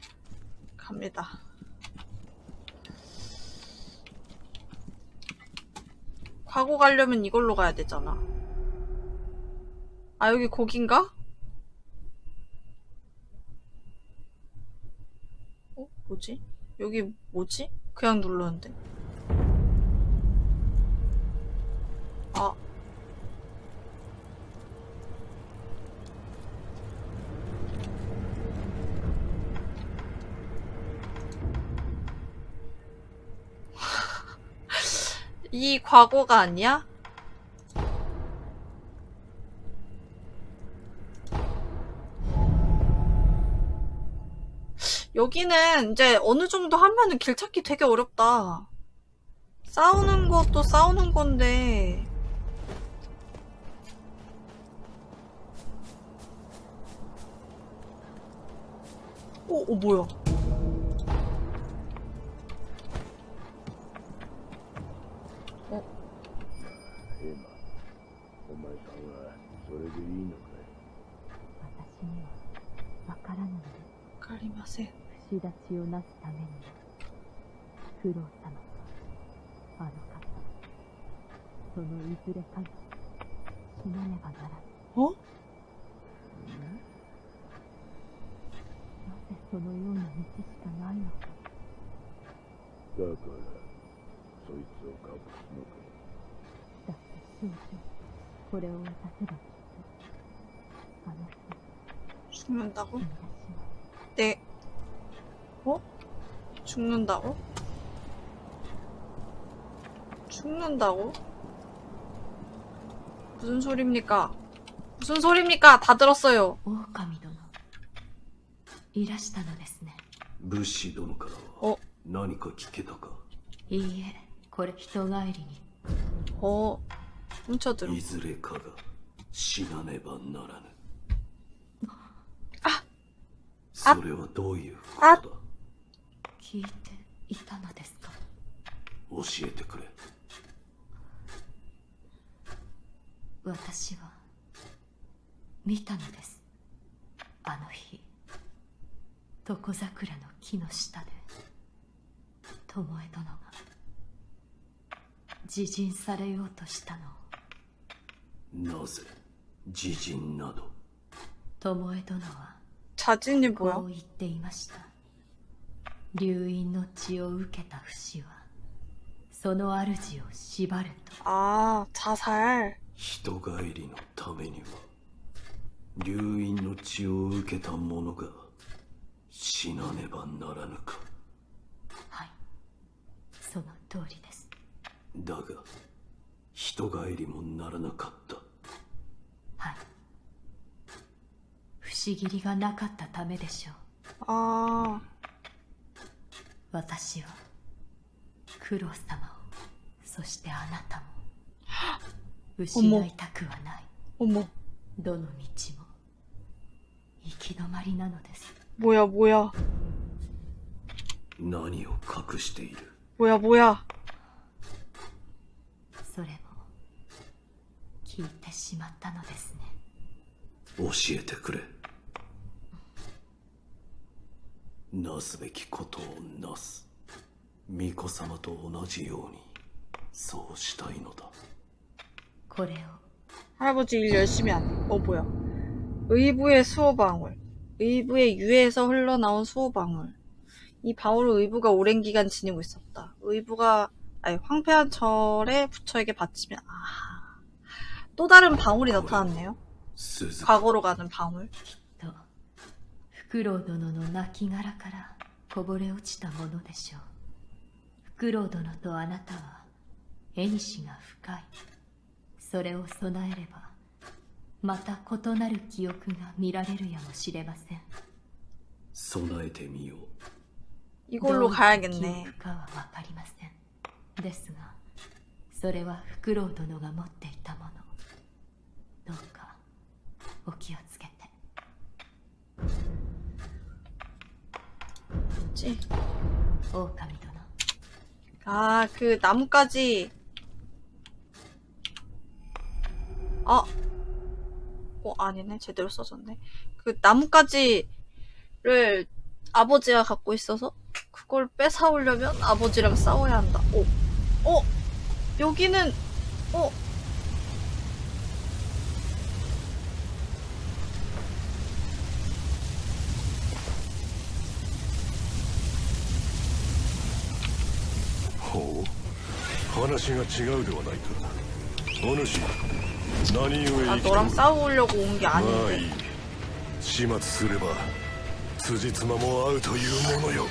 A: 갑니다. 과거 가려면 이걸로 가야 되잖아. 아, 여기 거긴가? 어? 뭐지? 여기 뭐지? 그냥 눌렀는데. 아. 이 과거가 아니야? 여기는 이제 어느 정도 하면은 길 찾기 되게 어렵다. 싸우는 것도 싸우는 건데. 오, 오, 뭐야.
I: りません。
J: 串立ちをなすために九郎様。とあの方。そのいずれかに死なねばならぬ。
A: お
J: なぜそのような道しかないのか。
I: だからそいつを隠すのか。
J: だって少女これを渡せばきっとあの人。Cimentaku.
A: 네. 어? 죽는다고? 죽는다고? 무슨 소리입니까? 무슨 소리입니까? 다 들었어요.
J: 오카미 도노. 이라시타노
H: 데스네. 부시 도노 카라. 어? 나니까
J: 키케다카. 이에, 고레 히토가에리니.
A: 어. 훔쳐들어.
H: 이즈레카가 시나네바
A: 나라는.
H: それはどういうことだ？
J: 聞いていたのですか？
H: 教えてくれ。
J: 私は見たのです。あの日床桜の木の下で巴殿が自尽されようとしたのを。
H: なぜ自陣など？
J: 巴殿は
A: 자진이
J: こ
A: 뭐야?
J: う言っていました流因の血を受けた不死はその主を縛ると
A: 아, 자살.
H: 人帰りのためには流因の血を受けた者が死なねばならぬか
J: はいその通りです
H: だが人帰りもならなかった
J: はい しぎりがなかったためでしょう。
A: ああ
J: 私はクロス様をそしてあなたも失いたくはない。どの道も行き止まりなのです。
A: ぼやぼや。
H: 何を隠している？
A: ぼやぼや。
J: それも聞いてしまったのですね。
H: 教えてくれ。なすべきことをなす巫女様と同じようにそうしたいのだ
J: これを
A: 할아버지 일 열심히 안 해. 어, 뭐야. 의부의 수호방울. 의부의 유해에서 흘러나온 수호방울. 이 방울을 의부가 오랜 기간 지니고 있었다. 의부가, 아니, 황폐한 절에 부처에게 바치면, 아. 또 다른 방울이 나타났네요.
H: 鈴
A: 과거로 가는 방울.
J: とフクロウ殿の亡骸からこぼれ落ちたものでしょうフクロウ殿とあなたは縁が深いそれを備えればまた異なる記憶が見られるやもしれません
H: 備えてみよう
A: 이걸로
J: どういった記
A: 가야겠네.
J: 憶かは分かりませんですがそれはフクロウ殿が持っていたものどうかお気をつけ 맞지? 어,
A: 아, 그 나뭇가지. 어. 어, 아니네. 제대로 써졌네. 그 나뭇가지를 아버지가 갖고 있어서 그걸 뺏어오려면 아버지랑 싸워야 한다. 어. 어. 여기는 어.
D: 話が違うではないか。お主、何故
A: 아,
D: 生き
A: 너랑
D: て
A: 싸우려고 온 게
D: まあい
A: 아닌데.
D: い。始末すれば、辻褄も合うというものよ。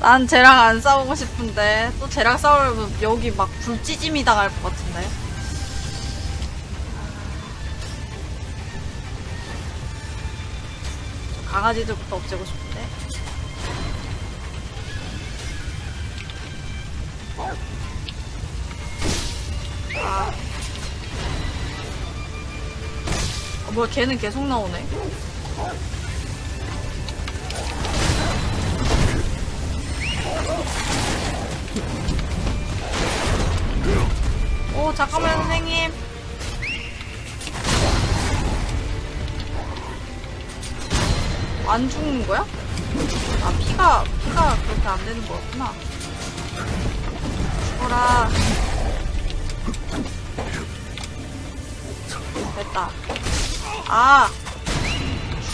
A: 난 쟤랑 안 싸우고 싶은데 또 쟤랑 싸우려면 여기 막 불찌짐이 당할 것 같은데. 저 강아지들부터 없애고 싶은 아. 아, 뭐야 걔는 계속 나오네. 오 잠깐만 선생님 안 죽는 거야? 아 피가 피가 그렇게 안 되는 거였구나 죽어라 됐다. 아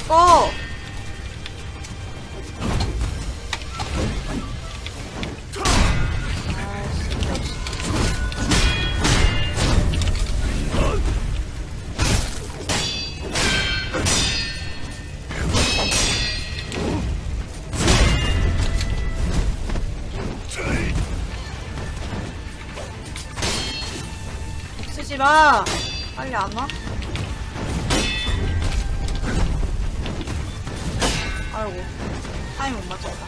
A: 죽어 마. 빨리 안 와? 아이고. 타임 못 맞췄다.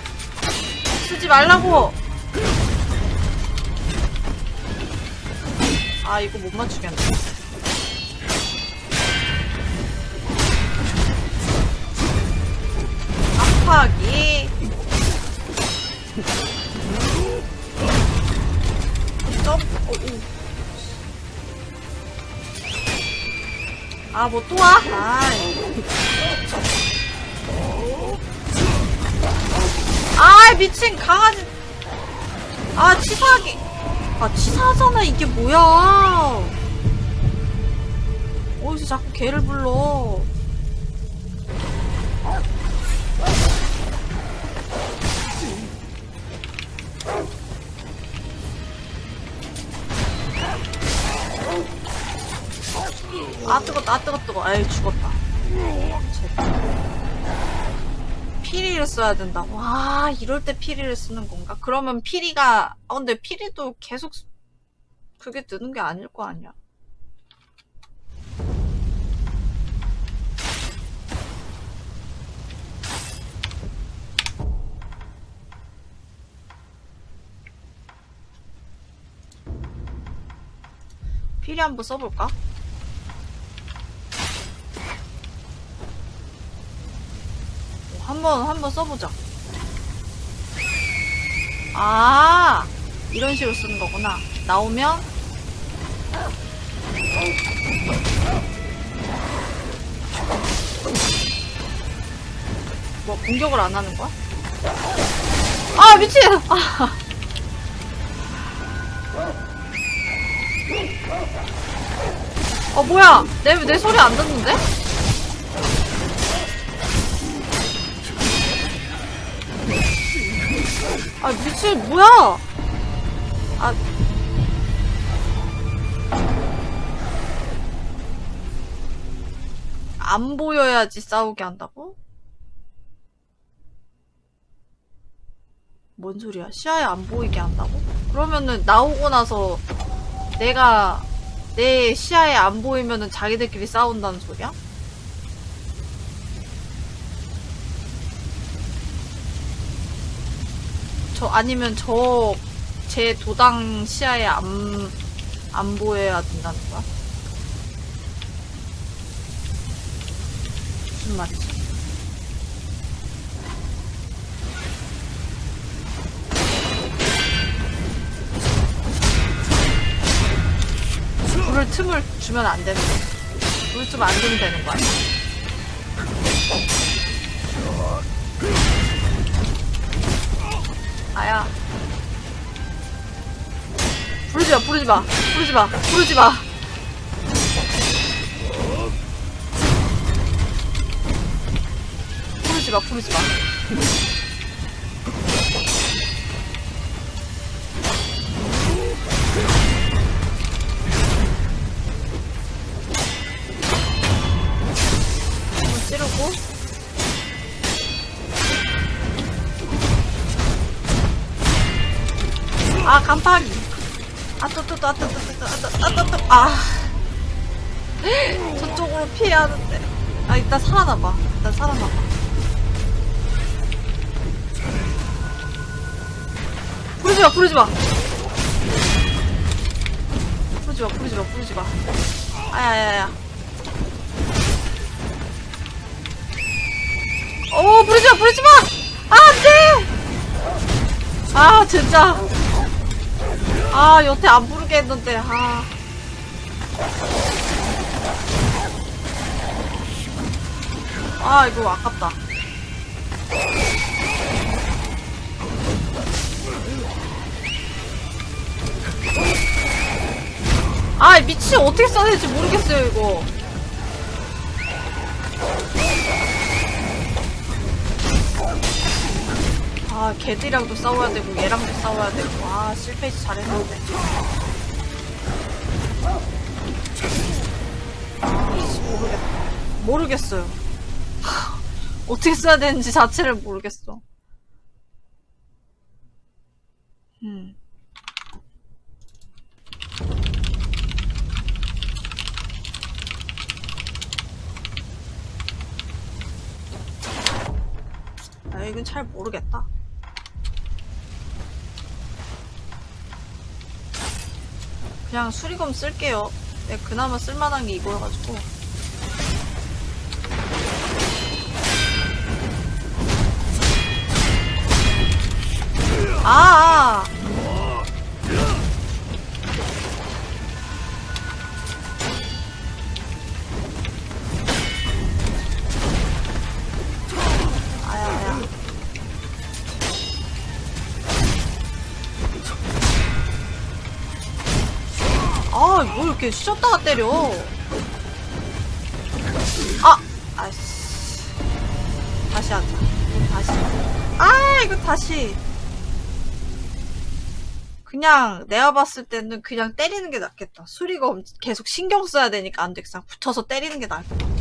A: 쓰지 말라고! 아, 이거 못 맞추겠네. 압박이. 점, 어, 오. 아, 뭐 또 와? 아이. 아, 미친 강아지. 아, 치사하게. 아, 치사하잖아. 이게 뭐야. 어디서 자꾸 개를 불러. 아 뜨거 에이 죽었다. 피리를 써야 된다 와 이럴 때 피리를 쓰는 건가 그러면 피리가 아 근데 피리도 계속 쓰- 그게 뜨는 게 아닐 거 아니야 피리 한번 써볼까? 한번 한번 써보자. 아 이런 식으로 쓰는 거구나. 나오면 뭐 공격을 안 하는 거야? 아 미친! 아. 어 뭐야 내, 내 소리 안 듣는데? 아 미친 뭐야 아 안 보여야지 싸우게 한다고? 뭔 소리야 시야에 안 보이게 한다고? 그러면은 나오고 나서 내가 내 시야에 안 보이면은 자기들끼리 싸운다는 소리야? 저 아니면 저 제 도당 시야에 안, 안 보여야 된다는 거야? 무슨 말이지? 불을 틈을 주면 안 되는 거야. 불을 좀안 주면 되는 거야. 아야. 부르지 마, 부르지 마, 부르지 마, 부르지 마. 부르지 마, 부르지 마. 아, 또, 또, 또, 아, 또, 또, 또, 또, 아, 또, 아, 또, 또, 아. *laughs* 저쪽으로 피해야 하는데. 아, 일단 살아나봐. 일단 살아나봐. 부르지 마, 부르지 마. 부르지 마, 부르지 마, 부르지 마. 아야야야. 오, 부르지 마, 부르지 마! 아, 안 돼! 아, 진짜. 아, 여태 안 부르게 했는데, 아. 아, 이거 아깝다. 아, 미치 어떻게 써야 될지 모르겠어요, 이거. 아, 걔들이랑도 싸워야 되고, 얘랑도 싸워야 되고, 아, 실패지 잘했는데. 아씨, 모르겠다. 모르겠어요. 어떻게 써야 되는지 자체를 모르겠어. 음. 아, 이건 잘 모르겠다. 수리검 쓸게요. 네, 그나마 쓸만한 게 이거여가지고. 아, 아. 이렇게 쉬었다가 때려. 아! 아씨. 다시 하자. 다시. 아, 이거 다시. 그냥 내가 봤을 때는 그냥 때리는 게 낫겠다. 수리가 엄- 계속 신경 써야 되니까 안 돼. 그냥 붙여서 때리는 게 나을 것 같아. 아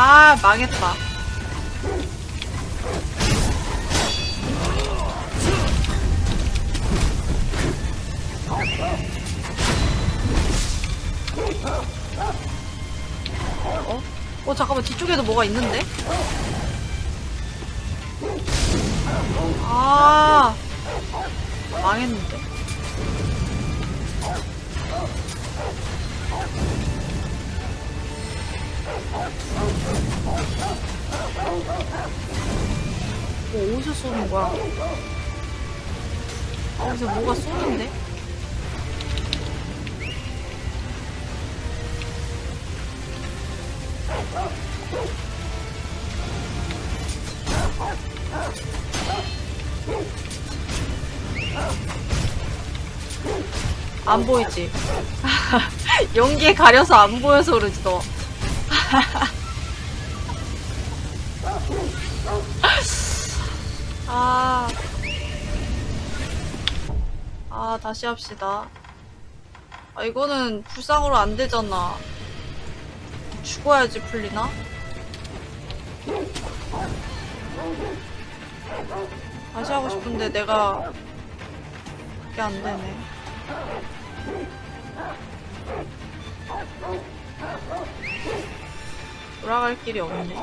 A: 아 망했다 어? 어 잠깐만 뒤쪽에도 뭐가 있는데? 아 망했는데 뭐 어디서 쏘는 거야? 어디서 뭐가 쏘는데? 안 보이지? *laughs* 연기에 가려서 안 보여서 그러지 너. *laughs* 아. 아, 다시 합시다. 아, 이거는 불상으로 안 되잖아. 죽어야지 풀리나? 다시 하고 싶은데 내가 그게 안 되네. 돌아갈 길이 없네.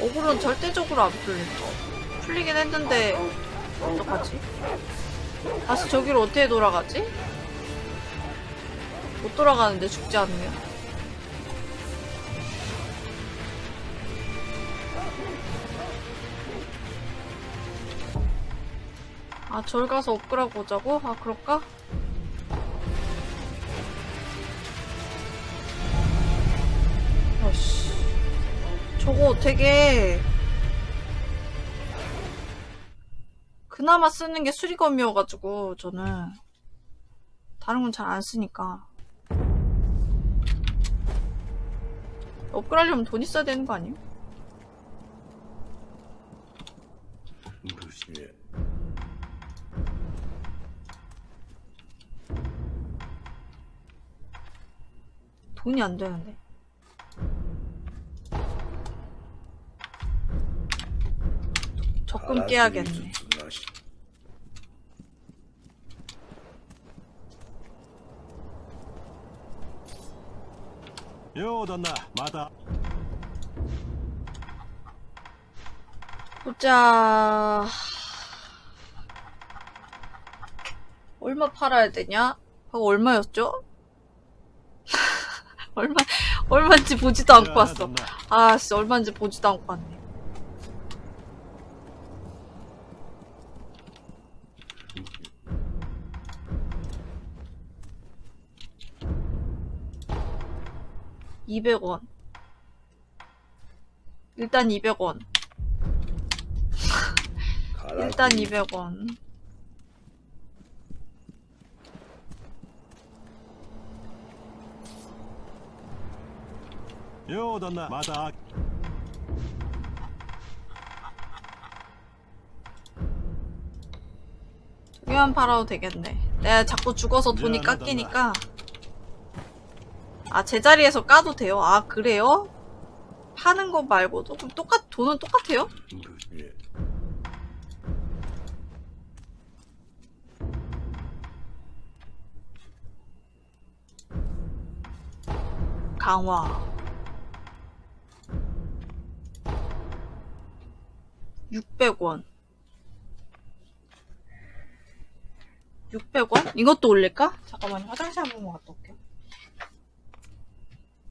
A: 억울은 절대적으로 안 풀린다. 풀리긴 했는데 어떡하지? 다시 저기로 어떻게 돌아가지? 못 돌아가는데 죽지 않으면 아, 절 가서 업그라고 오자고? 아, 그럴까? 아씨. 저거 되게. 그나마 쓰는 게 수리검이어가지고, 저는. 다른 건 잘 안 쓰니까. 업그레이드하려면 돈 있어야 되는 거 아니에요?
I: 예.
A: 돈이 안 되는데 적금 깨야겠네
G: 요旦那 마다
A: 보자 얼마 팔아야 되냐? 그거 얼마였죠? *laughs* 얼마, 얼마인지 보지도 않고 왔어. 아, 씨, 얼마인지 보지도 않고 왔네. 이백 원. 일단 200원. 일단 200원.
G: 요旦那また
A: 두 개만 팔아도 되겠네. 내가 자꾸 죽어서 돈이
G: 미안하다,
A: 깎이니까. 아, 제자리에서 까도 돼요? 아, 그래요? 파는 거 말고도? 그럼 똑같, 돈은 똑같아요?
H: 武士
I: 예.
A: 강화. 600원. 600원? 이것도 올릴까? 잠깐만요. 화장실 한 번만 갔다 올게요.